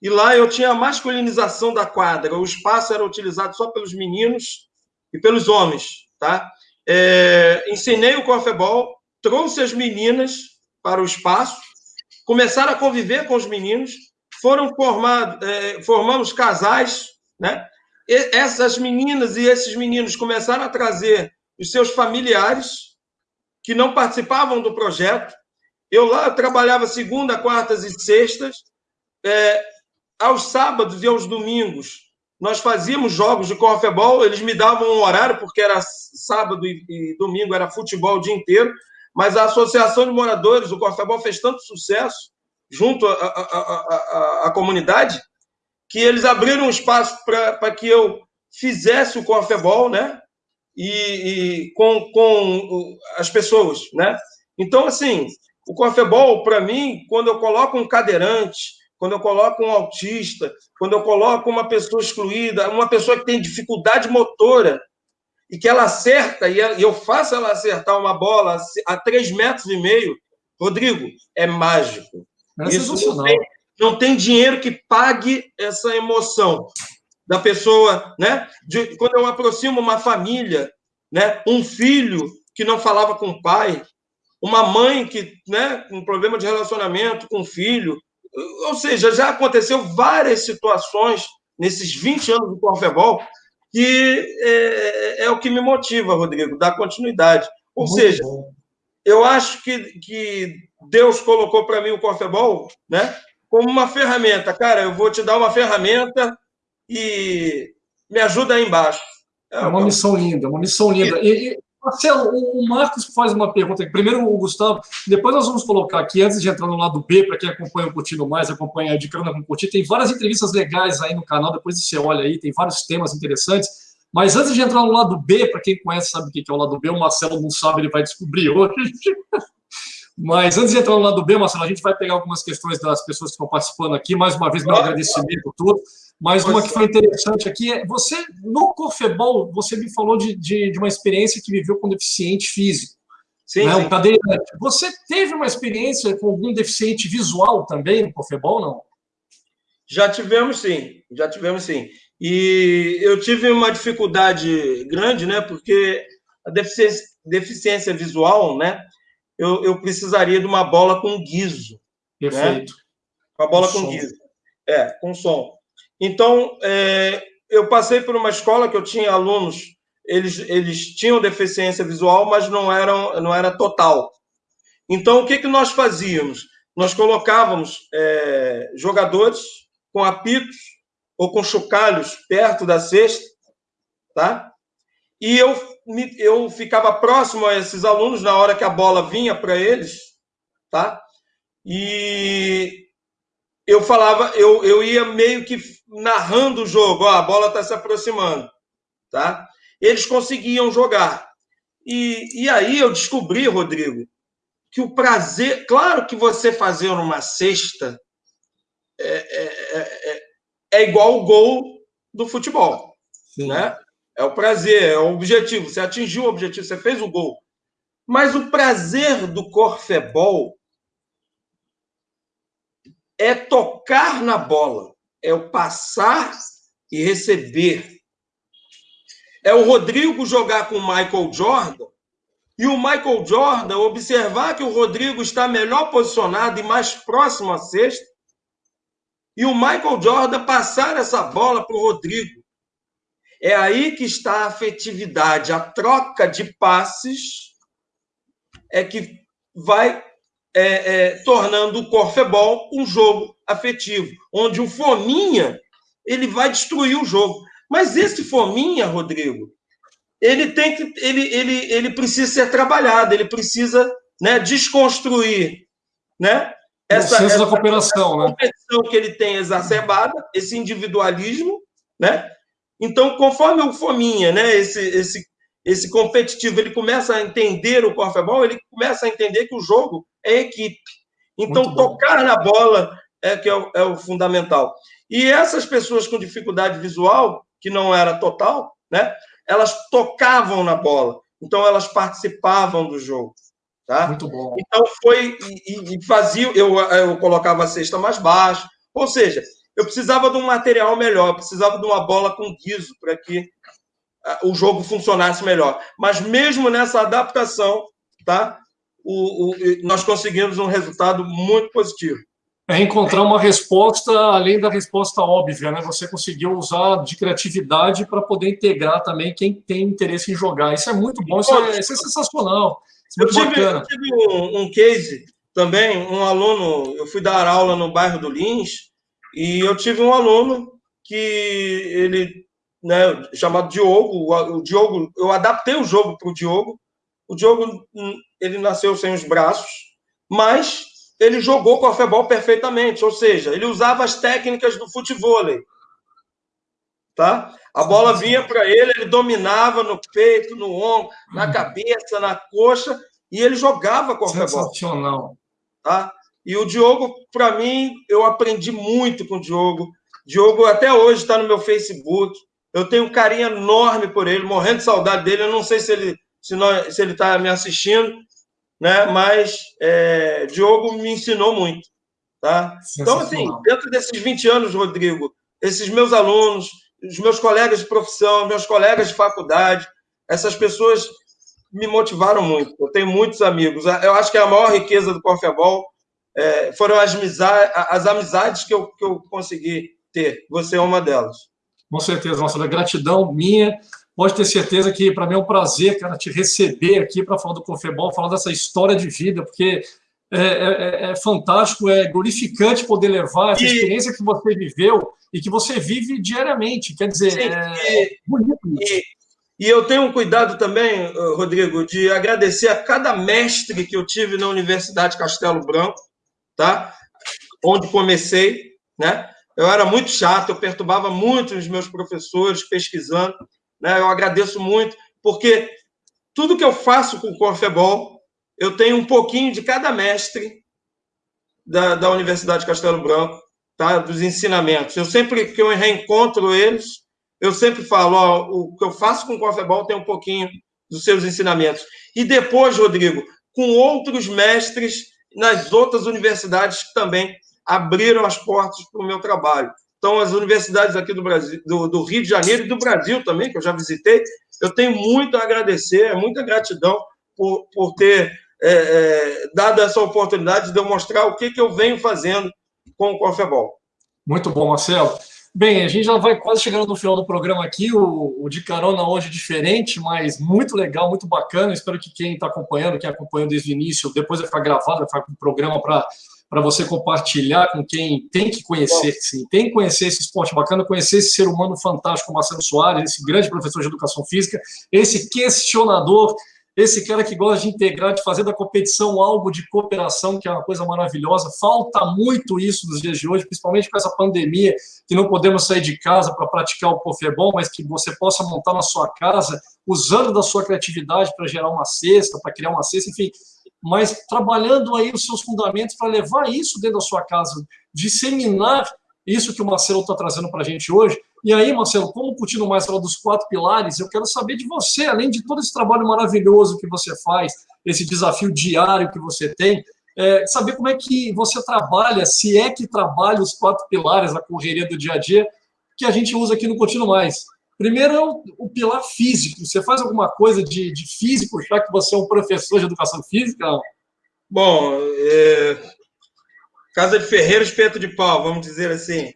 e lá eu tinha a masculinização da quadra. O espaço era utilizado só pelos meninos e pelos homens, tá? É, ensinei o Corfebol, trouxe as meninas para o espaço, começaram a conviver com os meninos, foram formados, é, formamos casais, né? essas meninas e esses meninos começaram a trazer os seus familiares que não participavam do projeto. Eu lá trabalhava segunda, quartas e sextas. É, aos sábados e aos domingos, nós fazíamos jogos de corfebol. Eles me davam um horário, porque era sábado e, e domingo, era futebol o dia inteiro. Mas a Associação de Moradores, o Corfebol, fez tanto sucesso junto à comunidade que eles abriram um espaço para que eu fizesse o corfebol, né? E, e, com, com as pessoas, né? Então, assim, o corfebol, para mim, quando eu coloco um cadeirante, quando eu coloco um autista, quando eu coloco uma pessoa excluída, uma pessoa que tem dificuldade motora, e que ela acerta, e eu faço ela acertar uma bola a três metros e meio, Rodrigo, é mágico. É Isso não tem, não tem dinheiro que pague essa emoção da pessoa, né? De, quando eu aproximo uma família, né? Um filho que não falava com o pai, uma mãe que, né? Com um problema de relacionamento com o filho, ou seja, já aconteceu várias situações nesses 20 anos do Corfebol que é, é, o que me motiva, Rodrigo, dar continuidade. Ou Muito seja, bom. eu acho que, que Deus colocou para mim o Corfebol, né? Como uma ferramenta. Cara, eu vou te dar uma ferramenta e me ajuda aí embaixo. É, é uma missão linda, uma missão linda. E, Marcelo, o Marcos faz uma pergunta. Primeiro o Gustavo, depois nós vamos colocar aqui, antes de entrar no lado B, para quem acompanha o Curtindo Mais, acompanha a Carona com Curtir, tem várias entrevistas legais aí no canal, depois você olha aí, tem vários temas interessantes. Mas antes de entrar no lado B, para quem conhece sabe o que é o lado B, o Marcelo não sabe, ele vai descobrir hoje. Mas antes de entrar no lado B, Marcelo, a gente vai pegar algumas questões das pessoas que estão participando aqui. Mais uma vez, meu agradecimento a todos. Mas uma que foi interessante aqui é, você, no Cofebol, você me falou de, de, de uma experiência que viveu com deficiente físico. Sim, né? sim. Cadeirante. Você teve uma experiência com algum deficiente visual também no Cofebol, não? Já tivemos sim, já tivemos sim. E eu tive uma dificuldade grande, né? Porque a deficiência, deficiência visual, né? Eu, eu precisaria de uma bola com guiso. Né? Perfeito. Né? Uma bola com, com guiso. É, com som. Então, é, eu passei por uma escola que eu tinha alunos, eles, eles tinham deficiência visual, mas não, eram, não era total. Então, o que, que nós fazíamos? Nós colocávamos é, jogadores com apitos ou com chocalhos perto da cesta, tá? E eu, eu ficava próximo a esses alunos na hora que a bola vinha para eles, tá? E eu falava, eu, eu ia meio que narrando o jogo, ó, a bola está se aproximando, tá? Eles conseguiam jogar. E, e aí eu descobri, Rodrigo, que o prazer, claro que você fazer uma cesta é, é, é, é igual o gol do futebol, Sim. né? É o prazer, é o objetivo. Você atingiu o objetivo, você fez o gol. Mas o prazer do corfebol é tocar na bola, é o passar e receber. É o Rodrigo jogar com o Michael Jordan e o Michael Jordan observar que o Rodrigo está melhor posicionado e mais próximo à cesta e o Michael Jordan passar essa bola para o Rodrigo. É aí que está a afetividade, a troca de passes é que vai é, é, tornando o Corfebol um jogo afetivo, onde o Fominha ele vai destruir o jogo. Mas esse Fominha, Rodrigo, ele tem que ele, ele, ele precisa ser trabalhado, ele precisa né, desconstruir né, essa, essa, da cooperação, essa né? competição que ele tem exacerbada, esse individualismo, né? Então, conforme o Fominha, né, esse, esse esse competitivo, ele começa a entender o corfebol, ele começa a entender que o jogo é equipe. Então, tocar na bola é que é o, é o, fundamental. E essas pessoas com dificuldade visual, que não era total, né, elas tocavam na bola. Então, elas participavam do jogo. Tá? Muito bom. Então, foi e, e fazia, eu, eu colocava a cesta mais baixa, ou seja, eu precisava de um material melhor, precisava de uma bola com guiso para que o jogo funcionasse melhor. Mas mesmo nessa adaptação, tá? O, o, nós conseguimos um resultado muito positivo. É encontrar uma resposta além da resposta óbvia, né? Você conseguiu usar de criatividade para poder integrar também quem tem interesse em jogar. Isso é muito bom, isso é, isso é sensacional. Isso é eu, tive, eu, tive, um, um case também, um aluno, eu fui dar aula no bairro do Lins, e eu tive um aluno que ele né, chamado Diogo. O, Diogo, eu adaptei o jogo para o Diogo. O Diogo, hum, ele nasceu sem os braços, mas ele jogou com a futebol perfeitamente, ou seja, ele usava as técnicas do futebol. Tá? A bola vinha para ele, ele dominava no peito, no ombro, na cabeça, na coxa, e ele jogava com a. Sensacional. Tá? E o Diogo, para mim, eu aprendi muito com o Diogo. Diogo até hoje está no meu Facebook Eu tenho um carinho enorme por ele, morrendo de saudade dele. Eu não sei se ele se, nós, se ele está me assistindo, né? Mas é, Diogo me ensinou muito, tá? Então, assim, dentro desses 20 anos, Rodrigo, esses meus alunos, os meus colegas de profissão, meus colegas de faculdade, essas pessoas me motivaram muito. Eu tenho muitos amigos. Eu acho que a maior riqueza do Confebol é, foram as, amizades, as amizades que eu, que eu consegui ter. Você é uma delas. Com certeza, nossa gratidão minha. Pode ter certeza que para mim é um prazer, cara, te receber aqui para falar do Confebol, falar dessa história de vida, porque é, é, é, fantástico, é glorificante poder levar essa e... experiência que você viveu e que você vive diariamente. Quer dizer, Sim, é e, bonito. E, e eu tenho um cuidado também, Rodrigo, de agradecer a cada mestre que eu tive na Universidade Castelo Branco, tá? Onde comecei, né? Eu era muito chato, eu perturbava muito os meus professores pesquisando, né? Eu agradeço muito, porque tudo que eu faço com o Corfebol, eu tenho um pouquinho de cada mestre da, da Universidade Castelo Branco, tá? Dos ensinamentos. Eu sempre que eu reencontro eles, eu sempre falo, ó, o que eu faço com o Confebol tem um pouquinho dos seus ensinamentos. E depois, Rodrigo, com outros mestres nas outras universidades que também abriram as portas para o meu trabalho. Então, as universidades aqui do Brasil, do, do, Rio de Janeiro e do Brasil também, que eu já visitei, eu tenho muito a agradecer, muita gratidão por, por ter é, é, dado essa oportunidade de demonstrar o que, que eu venho fazendo com o Confebol. Muito bom, Marcelo. Bem, a gente já vai quase chegando no final do programa aqui. O, o de carona hoje é diferente, mas muito legal, muito bacana. Espero que quem está acompanhando, quem acompanhou desde o início, depois vai ficar gravado, vai ficar com o programa para para você compartilhar com quem tem que conhecer, sim, tem que conhecer esse esporte bacana, conhecer esse ser humano fantástico, Marcelo Soares, esse grande professor de educação física, esse questionador esse cara que gosta de integrar, de fazer da competição algo de cooperação, que é uma coisa maravilhosa. Falta muito isso nos dias de hoje, principalmente com essa pandemia, que não podemos sair de casa para praticar o Pofebol, mas que você possa montar na sua casa, usando da sua criatividade para gerar uma cesta, para criar uma cesta, enfim, mas trabalhando aí os seus fundamentos para levar isso dentro da sua casa, disseminar isso que o Marcelo está trazendo para a gente hoje, e aí, Marcelo, como curtindo mais falar dos quatro pilares, eu quero saber de você, além de todo esse trabalho maravilhoso que você faz, esse desafio diário que você tem, é, saber como é que você trabalha, se é que trabalha os quatro pilares da correria do dia a dia, que a gente usa aqui no Contínuo Mais. Primeiro é o, o pilar físico. Você faz alguma coisa de, de, físico, já que você é um professor de educação física? Bom, é... casa de ferreiro, espeto de pau, vamos dizer assim.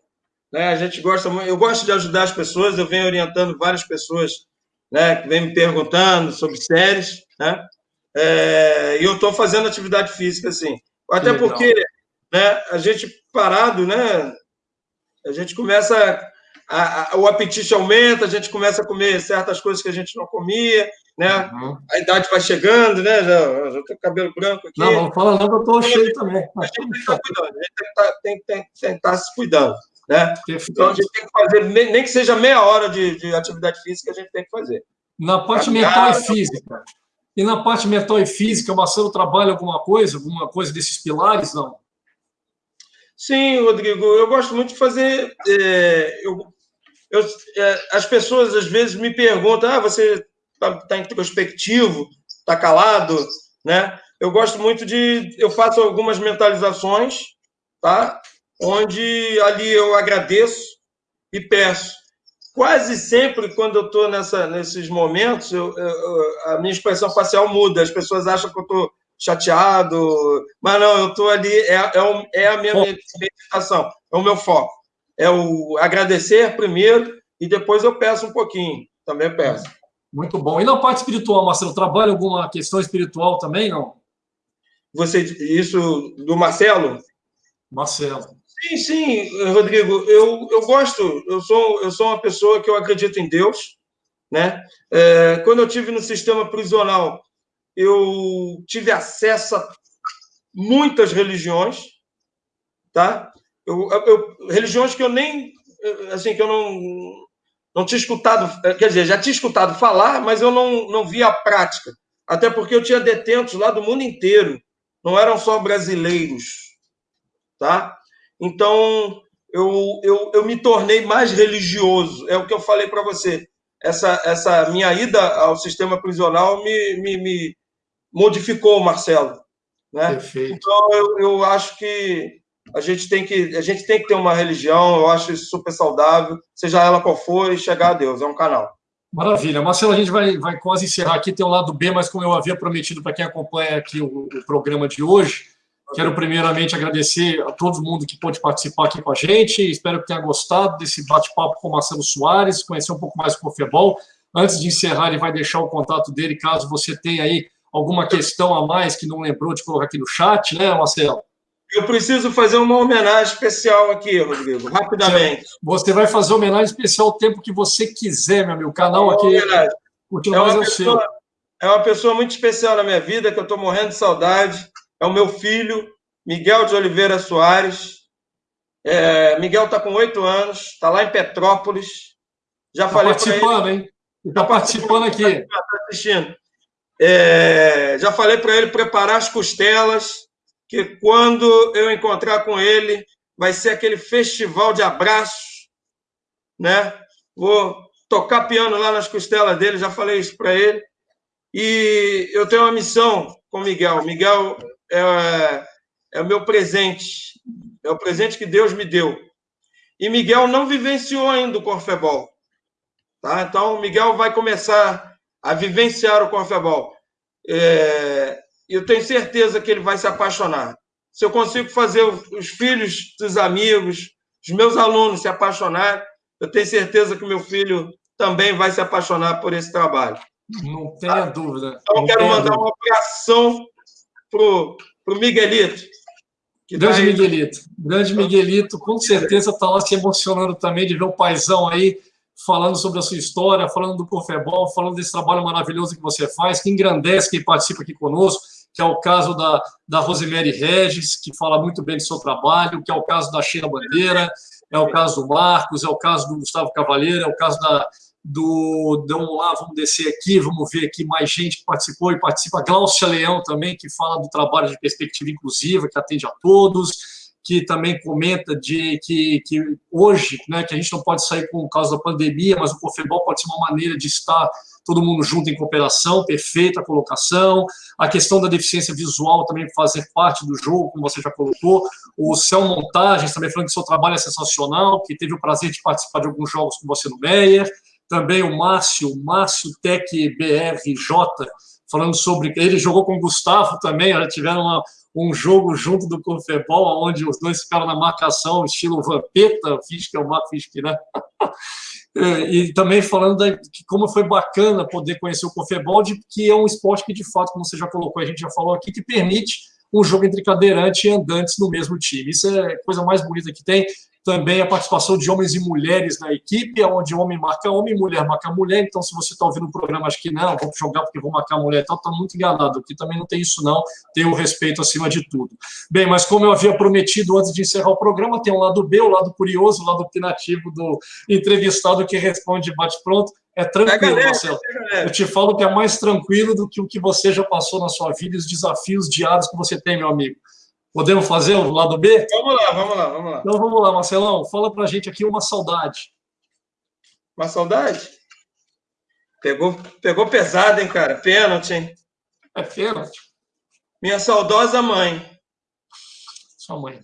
Né? A gente gosta eu gosto de ajudar as pessoas, eu venho orientando várias pessoas né, que vêm me perguntando sobre séries, né? É, e eu estou fazendo atividade física, assim. Até porque né, a gente parado, né? A gente começa. A, a, o apetite aumenta, a gente começa a comer certas coisas que a gente não comia, né? Uhum. A idade vai chegando, né? Já, já tô cabelo branco aqui. Não, não fala não, que eu estou cheio também. A gente tem que estar cuidando, a gente tem que, estar, tem, tem, tem que estar se cuidando. Né? Então a gente tem que fazer, nem que seja meia hora de, de atividade física, a gente tem que fazer. Na parte mental e física. E na parte mental e física, o Marcelo trabalha alguma coisa, alguma coisa desses pilares, não? Sim, Rodrigo, eu gosto muito de fazer. É, eu, eu, é, as pessoas às vezes me perguntam: ah, você está tá introspectivo, está calado, né? Eu gosto muito de. Eu faço algumas mentalizações, tá? onde ali eu agradeço e peço. Quase sempre, quando eu estou nesses momentos, eu, eu, a minha expressão facial muda. As pessoas acham que eu estou chateado, mas não, eu estou ali, é, é, é, a minha meditação, é o meu foco. É o agradecer primeiro e depois eu peço um pouquinho, também peço. Muito bom. E na parte espiritual, Marcelo, trabalha alguma questão espiritual também, não? Você, isso do Marcelo? Marcelo. Sim, sim, Rodrigo, eu, eu gosto, eu sou, eu sou uma pessoa que eu acredito em Deus, né? É, quando eu tive no sistema prisional, eu tive acesso a muitas religiões, tá? Eu, eu, religiões que eu nem, assim, que eu não, não tinha escutado, quer dizer, já tinha escutado falar, mas eu não, não via a prática, até porque eu tinha detentos lá do mundo inteiro, não eram só brasileiros, tá? Então, eu, eu, eu me tornei mais religioso. É o que eu falei para você. Essa, essa minha ida ao sistema prisional me, me, me modificou, Marcelo. Né? Perfeito. Então, eu, eu acho que a gente tem que a gente tem que ter uma religião, eu acho isso super saudável, seja ela qual for, e chegar a Deus, é um canal. Maravilha. Marcelo, a gente vai, vai quase encerrar aqui, tem o lado B, mas como eu havia prometido para quem acompanha aqui o, o, programa de hoje, quero primeiramente agradecer a todo mundo que pôde participar aqui com a gente, espero que tenha gostado desse bate-papo com o Marcelo Soares, conhecer um pouco mais o Cofebol. Antes de encerrar, ele vai deixar o contato dele, caso você tenha aí alguma questão a mais que não lembrou de colocar aqui no chat, né, Marcelo? Eu preciso fazer uma homenagem especial aqui, Rodrigo, rapidamente. Você vai fazer homenagem especial o tempo que você quiser, meu amigo. O canal aqui é, uma é pessoa, é uma pessoa muito especial na minha vida, que eu estou morrendo de saudade. É o meu filho, Miguel de Oliveira Soares. É, Miguel está com oito anos, está lá em Petrópolis. Já tá falei para ele. Participando, hein? Está participando aqui. Está assistindo. É, já falei para ele preparar as costelas que quando eu encontrar com ele, vai ser aquele festival de abraços, né? Vou tocar piano lá nas costelas dele, já falei isso para ele. E eu tenho uma missão com Miguel. Miguel é, é o meu presente, é o presente que Deus me deu. E Miguel não vivenciou ainda o Corfebol. Tá? Então, Miguel vai começar a vivenciar o Corfebol. É, eu tenho certeza que ele vai se apaixonar. Se eu consigo fazer os filhos dos amigos, os meus alunos se apaixonar, eu tenho certeza que meu filho também vai se apaixonar por esse trabalho. Não tenha dúvida. Então, eu quero mandar dúvida. uma abração para o Miguelito. Grande tá Miguelito. Grande Miguelito, com certeza está lá se emocionando também de ver o paizão aí falando sobre a sua história, falando do Confebol, falando desse trabalho maravilhoso que você faz, que engrandece quem participa aqui conosco que é o caso da, da Rosemary Regis, que fala muito bem do seu trabalho, que é o caso da Sheila Bandeira, é o caso do Marcos, é o caso do Gustavo Cavaleiro, é o caso da, do. Vamos lá, vamos descer aqui, vamos ver aqui mais gente que participou e participa. Glaucia Leão também, que fala do trabalho de perspectiva inclusiva, que atende a todos que também comenta de que, que hoje, né, que a gente não pode sair por causa da pandemia, mas o Confebol pode ser uma maneira de estar todo mundo junto em cooperação, perfeita colocação. A questão da deficiência visual também fazer parte do jogo, como você já colocou. O Céu Montagens também falando que seu trabalho é sensacional, que teve o prazer de participar de alguns jogos com você no Meyer. Também o Márcio, Márcio Tech BRJ, falando sobre. Ele jogou com o Gustavo também, tiveram uma, um jogo junto do Confebol, onde os dois ficaram na marcação, estilo Vampeta, Fisk é o Marco Fisk, né? e também falando que como foi bacana poder conhecer o Confebol, de que é um esporte que, de fato, como você já colocou, a gente já falou aqui, que permite um jogo entre cadeirante e andantes no mesmo time. Isso é a coisa mais bonita que tem também a participação de homens e mulheres na equipe, onde homem marca homem, mulher marca mulher. Então, se você está ouvindo o programa, acho que não, vou jogar porque vou marcar mulher, então está muito enganado. Aqui também não tem isso, não. Tem o respeito acima de tudo. Bem, mas como eu havia prometido antes de encerrar o programa, tem um lado B, o lado curioso, o lado opinativo do entrevistado que responde bate-pronto. É tranquilo, Marcelo. Eu te falo que é mais tranquilo do que o que você já passou na sua vida e os desafios diários que você tem, meu amigo. Podemos fazer o lado B? Vamos lá, vamos lá, vamos lá. Então vamos lá, Marcelão. Fala pra gente aqui uma saudade. Uma saudade? Pegou, pegou pesado, hein, cara? Pênalti, hein? É pênalti. Minha saudosa mãe. Sua mãe.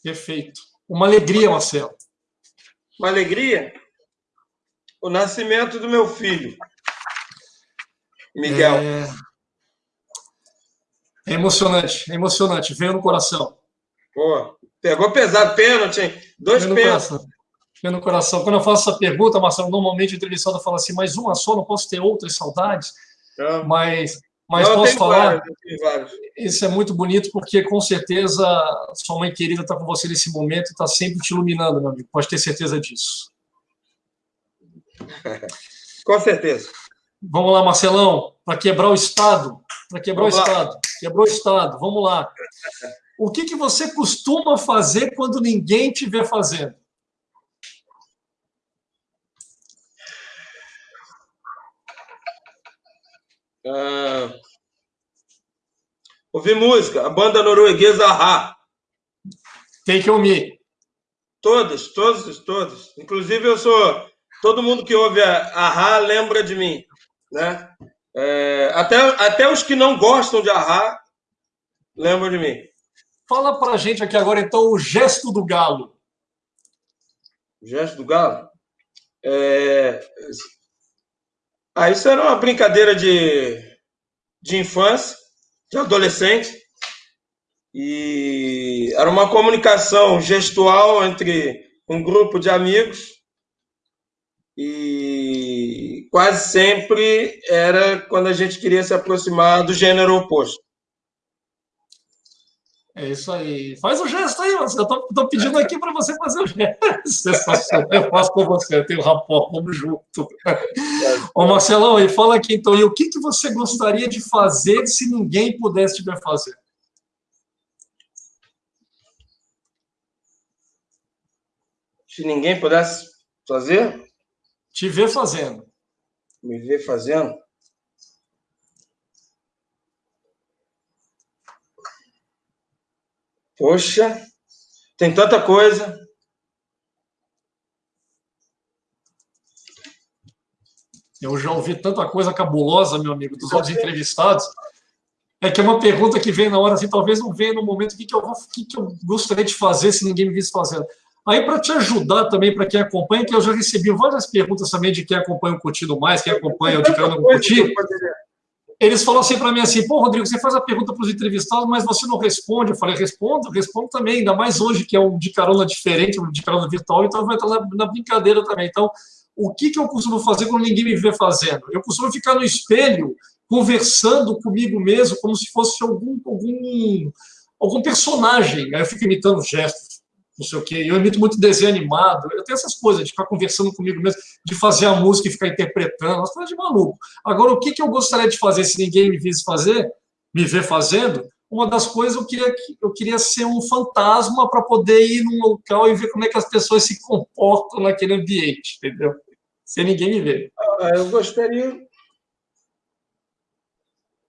Perfeito. Uma alegria, Marcelo. Uma alegria? O nascimento do meu filho. Miguel. É... É emocionante, é emocionante, veio no coração. Pô, pegou pesado, pênalti, hein? Dois pênaltis. Veio no coração. Quando eu faço essa pergunta, Marcelo, normalmente o entrevistado fala assim, mas uma só, não posso ter outras saudades. Não. Mas, mas não, posso falar. Vários, isso é muito bonito, porque com certeza sua mãe querida está com você nesse momento e está sempre te iluminando, meu amigo. Pode ter certeza disso. com certeza. Vamos lá, Marcelão, para quebrar o Estado. Vamos o lá. Estado. Quebrou o Estado. Vamos lá. O que, que você costuma fazer quando ninguém te vê fazendo? Ah, ouvir música. A banda norueguesa Ra. Take On Me. Todas, todas, todas. Inclusive, eu sou. Todo mundo que ouve a, a Rá lembra de mim. Né? É, até, até os que não gostam de Arra lembram de mim. Fala pra gente aqui agora, então, o gesto do galo. O gesto do galo? É... Ah, isso era uma brincadeira de, de infância, de adolescente. E era uma comunicação gestual entre um grupo de amigos e quase sempre era quando a gente queria se aproximar do gênero oposto. É isso aí. Faz o gesto aí, você. Eu tô, pedindo aqui para você fazer o gesto. Eu faço com você, eu tenho rapó, vamos junto. Ô, Marcelão, e fala aqui então, e o que, que você gostaria de fazer se ninguém pudesse te fazer? Se ninguém pudesse fazer? Te ver fazendo. Me ver fazendo? Poxa, tem tanta coisa. Eu já ouvi tanta coisa cabulosa, meu amigo, dos outros entrevistados. É que é uma pergunta que vem na hora, assim, talvez não venha no momento, o que, que, eu, o que, que eu gostaria de fazer se ninguém me visse fazendo. Aí, para te ajudar também, para quem acompanha, que eu já recebi várias perguntas também de quem acompanha o Curtido Mais, quem acompanha o De Carona Curtido. Eles falam assim para mim assim, pô, Rodrigo, você faz a pergunta para os entrevistados, mas você não responde. Eu falei, respondo, respondo também, ainda mais hoje, que é um de carona diferente, um de carona virtual, então vai estar na, na brincadeira também. Então, o que, que eu costumo fazer quando ninguém me vê fazendo? Eu costumo ficar no espelho, conversando comigo mesmo, como se fosse algum, algum, algum personagem. Aí eu fico imitando gestos, não sei o quê. Eu imito muito desenho animado. Eu tenho essas coisas de ficar conversando comigo mesmo, de fazer a música e ficar interpretando, umas coisas de maluco. Agora, o que, que eu gostaria de fazer se ninguém me visse fazer, me ver fazendo? Uma das coisas eu queria, eu queria ser um fantasma para poder ir num local e ver como é que as pessoas se comportam naquele ambiente, entendeu? Sem ninguém me ver. Ah, eu gostaria.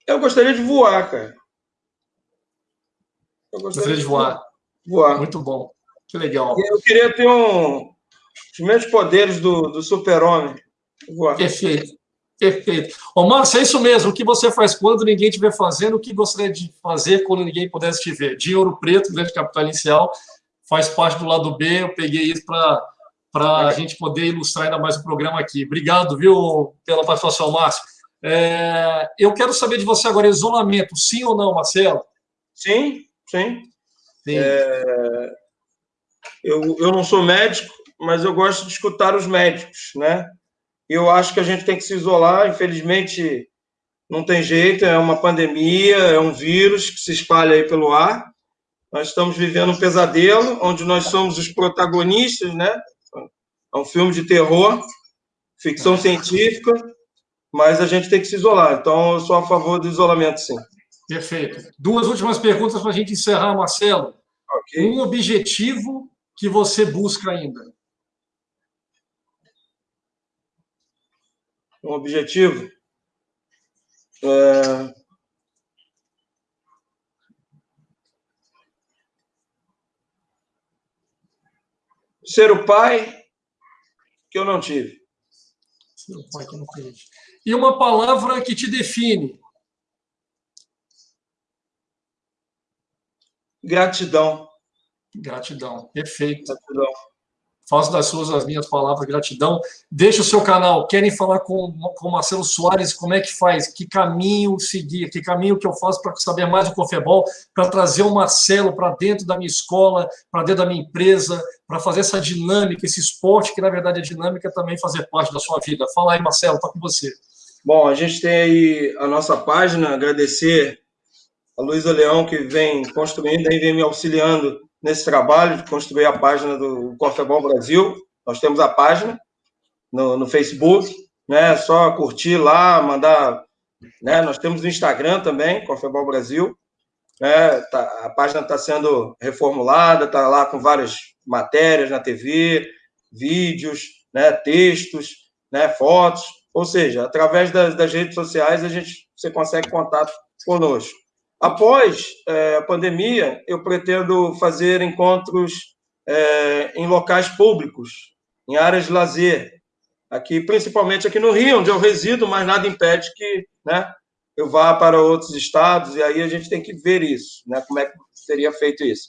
Eu gostaria de voar, cara. Eu gostaria, gostaria de voar. Voar. Muito bom. Que legal. Eu queria ter um, os mesmos poderes do, do super-homem. Perfeito. Perfeito. Ô, Márcio, é isso mesmo. O que você faz quando ninguém vê fazendo? O que gostaria de fazer quando ninguém pudesse te ver? De Ouro Preto, grande capital inicial, faz parte do lado B. Eu peguei isso para a gente poder ilustrar ainda mais o programa aqui. Obrigado, viu, pela participação, Márcio. É, eu quero saber de você agora, isolamento, sim ou não, Marcelo? Sim, sim. sim. É, eu, eu não sou médico, mas eu gosto de escutar os médicos, né? Eu acho que a gente tem que se isolar, infelizmente não tem jeito, é uma pandemia, é um vírus que se espalha aí pelo ar. Nós estamos vivendo um pesadelo, onde nós somos os protagonistas, né? É um filme de terror, ficção científica, mas a gente tem que se isolar. Então, eu sou a favor do isolamento, sim. Perfeito. Duas últimas perguntas para a gente encerrar, Marcelo. Okay. Um objetivo que você busca ainda? Um objetivo? É... Ser o pai que eu não tive. Ser o pai que eu não tive. E uma palavra que te define? Gratidão. Gratidão, perfeito. Gratidão. Faço das suas as minhas palavras, gratidão. Deixa o seu canal. Querem falar com o Marcelo Soares? Como é que faz? Que caminho seguir? Que caminho que eu faço para saber mais do Confebol? Para trazer o Marcelo para dentro da minha escola, para dentro da minha empresa, para fazer essa dinâmica, esse esporte que na verdade é dinâmica também fazer parte da sua vida. Fala aí, Marcelo, está com você. Bom, a gente tem aí a nossa página, agradecer a Luísa Leão, que vem construindo e vem me auxiliando nesse trabalho de construir a página do Corfebol Brasil. Nós temos a página no, no Facebook, né? É só curtir lá, mandar. Né? Nós temos o Instagram também, Corfebol Brasil. Né? Tá, a página está sendo reformulada, está lá com várias matérias na TV, vídeos, né? textos, né? fotos. Ou seja, através das, das redes sociais a gente você consegue contato conosco. Após é, a pandemia, eu pretendo fazer encontros é, em locais públicos, em áreas de lazer, aqui, principalmente aqui no Rio, onde eu resido, mas nada impede que né, eu vá para outros estados, e aí a gente tem que ver isso, né, como é que seria feito isso.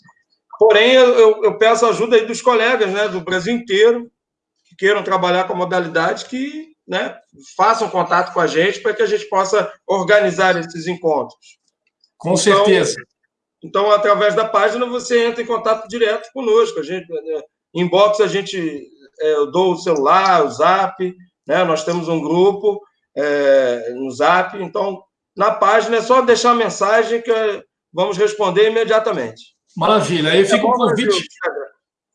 Porém, eu, eu peço ajuda aí dos colegas né, do Brasil inteiro, que queiram trabalhar com a modalidade, que né, façam contato com a gente para que a gente possa organizar esses encontros. Com então, certeza. Então, através da página, você entra em contato direto conosco. A gente, né, inbox, a gente é, eu dou o celular, o zap, né? Nós temos um grupo é, no zap, então na página é só deixar a mensagem que vamos responder imediatamente. Maravilha. Aí fica o convite.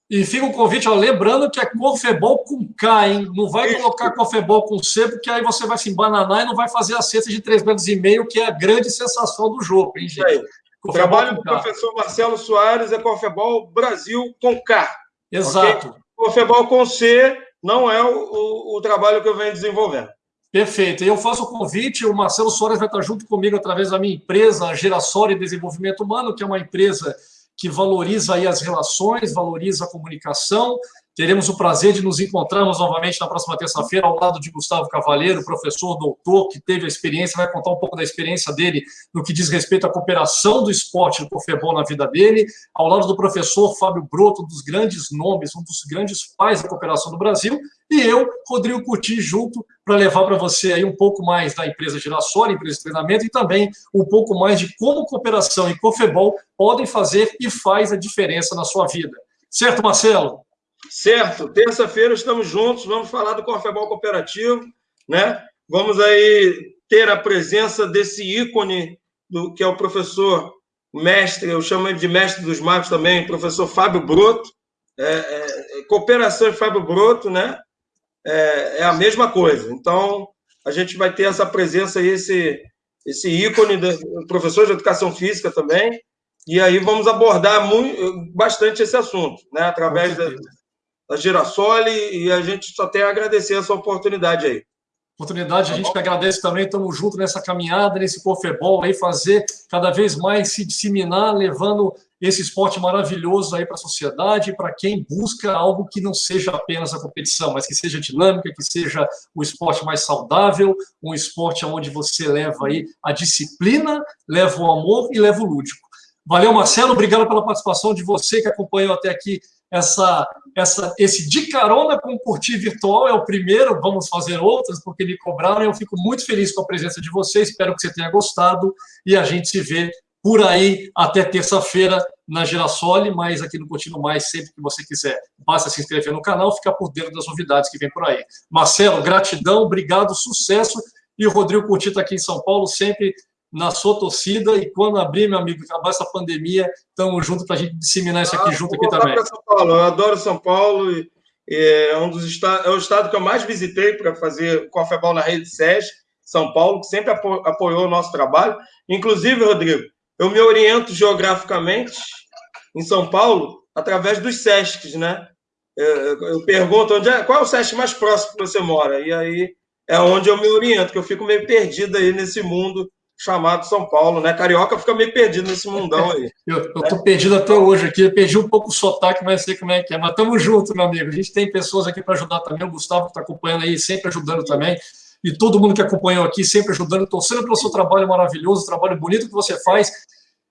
E fica o convite, ó, lembrando que é Confebol com K, hein? Não vai colocar Confebol com C, porque aí você vai se embananar e não vai fazer a cesta de 3 metros e meio, que é a grande sensação do jogo, hein, gente? O trabalho do professor Marcelo Soares é Confebol Brasil com K. Exato. Okay? Confebol com C não é o, o, o trabalho que eu venho desenvolvendo. Perfeito. E eu faço o convite, o Marcelo Soares vai estar junto comigo através da minha empresa, a Gerassol Desenvolvimento Humano, que é uma empresa que valoriza aí as relações, valoriza a comunicação, Teremos o prazer de nos encontrarmos novamente na próxima terça-feira ao lado de Gustavo Cavalheiro, professor doutor que teve a experiência, vai contar um pouco da experiência dele no que diz respeito à cooperação do esporte do Cofebol na vida dele, ao lado do professor Fábio Broto, um dos grandes nomes, um dos grandes pais da cooperação do Brasil, e eu, Rodrigo Curti, junto para levar para você aí um pouco mais da empresa Girassol, empresa de treinamento, e também um pouco mais de como cooperação e Cofebol podem fazer e faz a diferença na sua vida. Certo, Marcelo? Certo, terça-feira estamos juntos, vamos falar do Corfebol Cooperativo, né? Vamos aí ter a presença desse ícone do que é o professor mestre, eu chamo ele de mestre dos magos também, professor Fábio Broto. É, é, é, cooperação e Fábio Broto, né? É, é, a mesma coisa. Então, a gente vai ter essa presença aí, esse, esse ícone do professor de educação física também, e aí vamos abordar muito, bastante esse assunto, né? Através da, da Girassol e a gente só tem a agradecer essa oportunidade aí. Oportunidade, a gente que agradece também, estamos juntos nessa caminhada, nesse Cofebol aí, fazer cada vez mais se disseminar, levando esse esporte maravilhoso aí para a sociedade, para quem busca algo que não seja apenas a competição, mas que seja dinâmica, que seja o esporte mais saudável, um esporte onde você leva aí a disciplina, leva o amor e leva o lúdico. Valeu, Marcelo, obrigado pela participação de você que acompanhou até aqui essa, essa, esse de carona com curtir virtual é o primeiro, vamos fazer outras, porque me cobraram, eu fico muito feliz com a presença de vocês, espero que você tenha gostado, e a gente se vê por aí até terça-feira na Girassole, mas aqui no Curtindo Mais, sempre que você quiser. Basta se inscrever no canal, ficar por dentro das novidades que vem por aí. Marcelo, gratidão, obrigado, sucesso, e o Rodrigo Curti está aqui em São Paulo, sempre na sua torcida e quando abrir, meu amigo, acabar essa pandemia, estamos juntos para a gente disseminar isso aqui ah, junto aqui também. São Paulo. Eu adoro São Paulo e é um dos estados, é o estado que eu mais visitei para fazer Cofebol na rede SES, São Paulo, que sempre apoiou o nosso trabalho. Inclusive, Rodrigo, eu me oriento geograficamente em São Paulo através dos SESCs, né? Eu, eu pergunto onde é, qual é o SESC mais próximo que você mora? E aí é onde eu me oriento, que eu fico meio perdido aí nesse mundo chamado São Paulo, né? Carioca fica meio perdido nesse mundão aí. eu, eu tô perdido até hoje aqui, eu perdi um pouco o sotaque, mas sei como é que é. Mas estamos juntos, meu amigo. A gente tem pessoas aqui para ajudar também, o Gustavo está acompanhando aí, sempre ajudando também. E todo mundo que acompanhou aqui, sempre ajudando, torcendo pelo seu trabalho maravilhoso, trabalho bonito que você faz.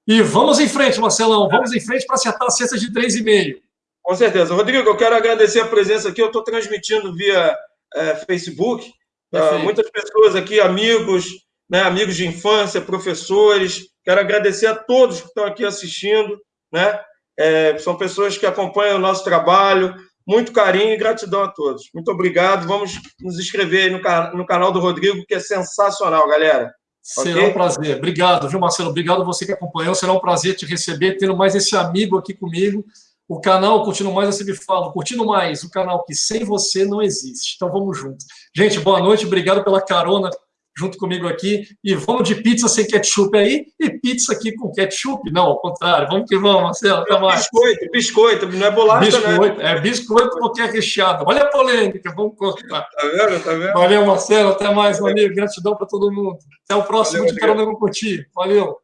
E vamos em frente, Marcelão, vamos em frente para acertar a cesta de 3,5. Com certeza. Rodrigo, eu quero agradecer a presença aqui. Eu estou transmitindo via é, Facebook. Uh, muitas pessoas aqui, amigos, né, amigos de infância, professores. Quero agradecer a todos que estão aqui assistindo, né? É, são pessoas que acompanham o nosso trabalho. Muito carinho e gratidão a todos. Muito obrigado. Vamos nos inscrever aí no, no canal do Rodrigo, que é sensacional, galera. Será okay? um prazer. Obrigado, viu, Marcelo? Obrigado a você que acompanhou. Será um prazer te receber, tendo mais esse amigo aqui comigo. O canal Curtindo Mais, eu sempre falo, Curtindo Mais, o canal que sem você não existe. Então vamos juntos. Gente, boa noite, obrigado pela carona junto comigo aqui. E vamos de pizza sem ketchup aí e pizza aqui com ketchup. Não, ao contrário. Vamos que vamos, Marcelo. Até mais. Biscoito, biscoito, não é bolacha, né? biscoito, né? É biscoito porque é recheado. Olha a polêmica, vamos cortar. Tá vendo? Tá vendo? Valeu, Marcelo. Até mais, meu amigo. Gratidão para todo mundo. Até o próximo Valeu, de Carona com Valeu.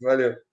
Valeu.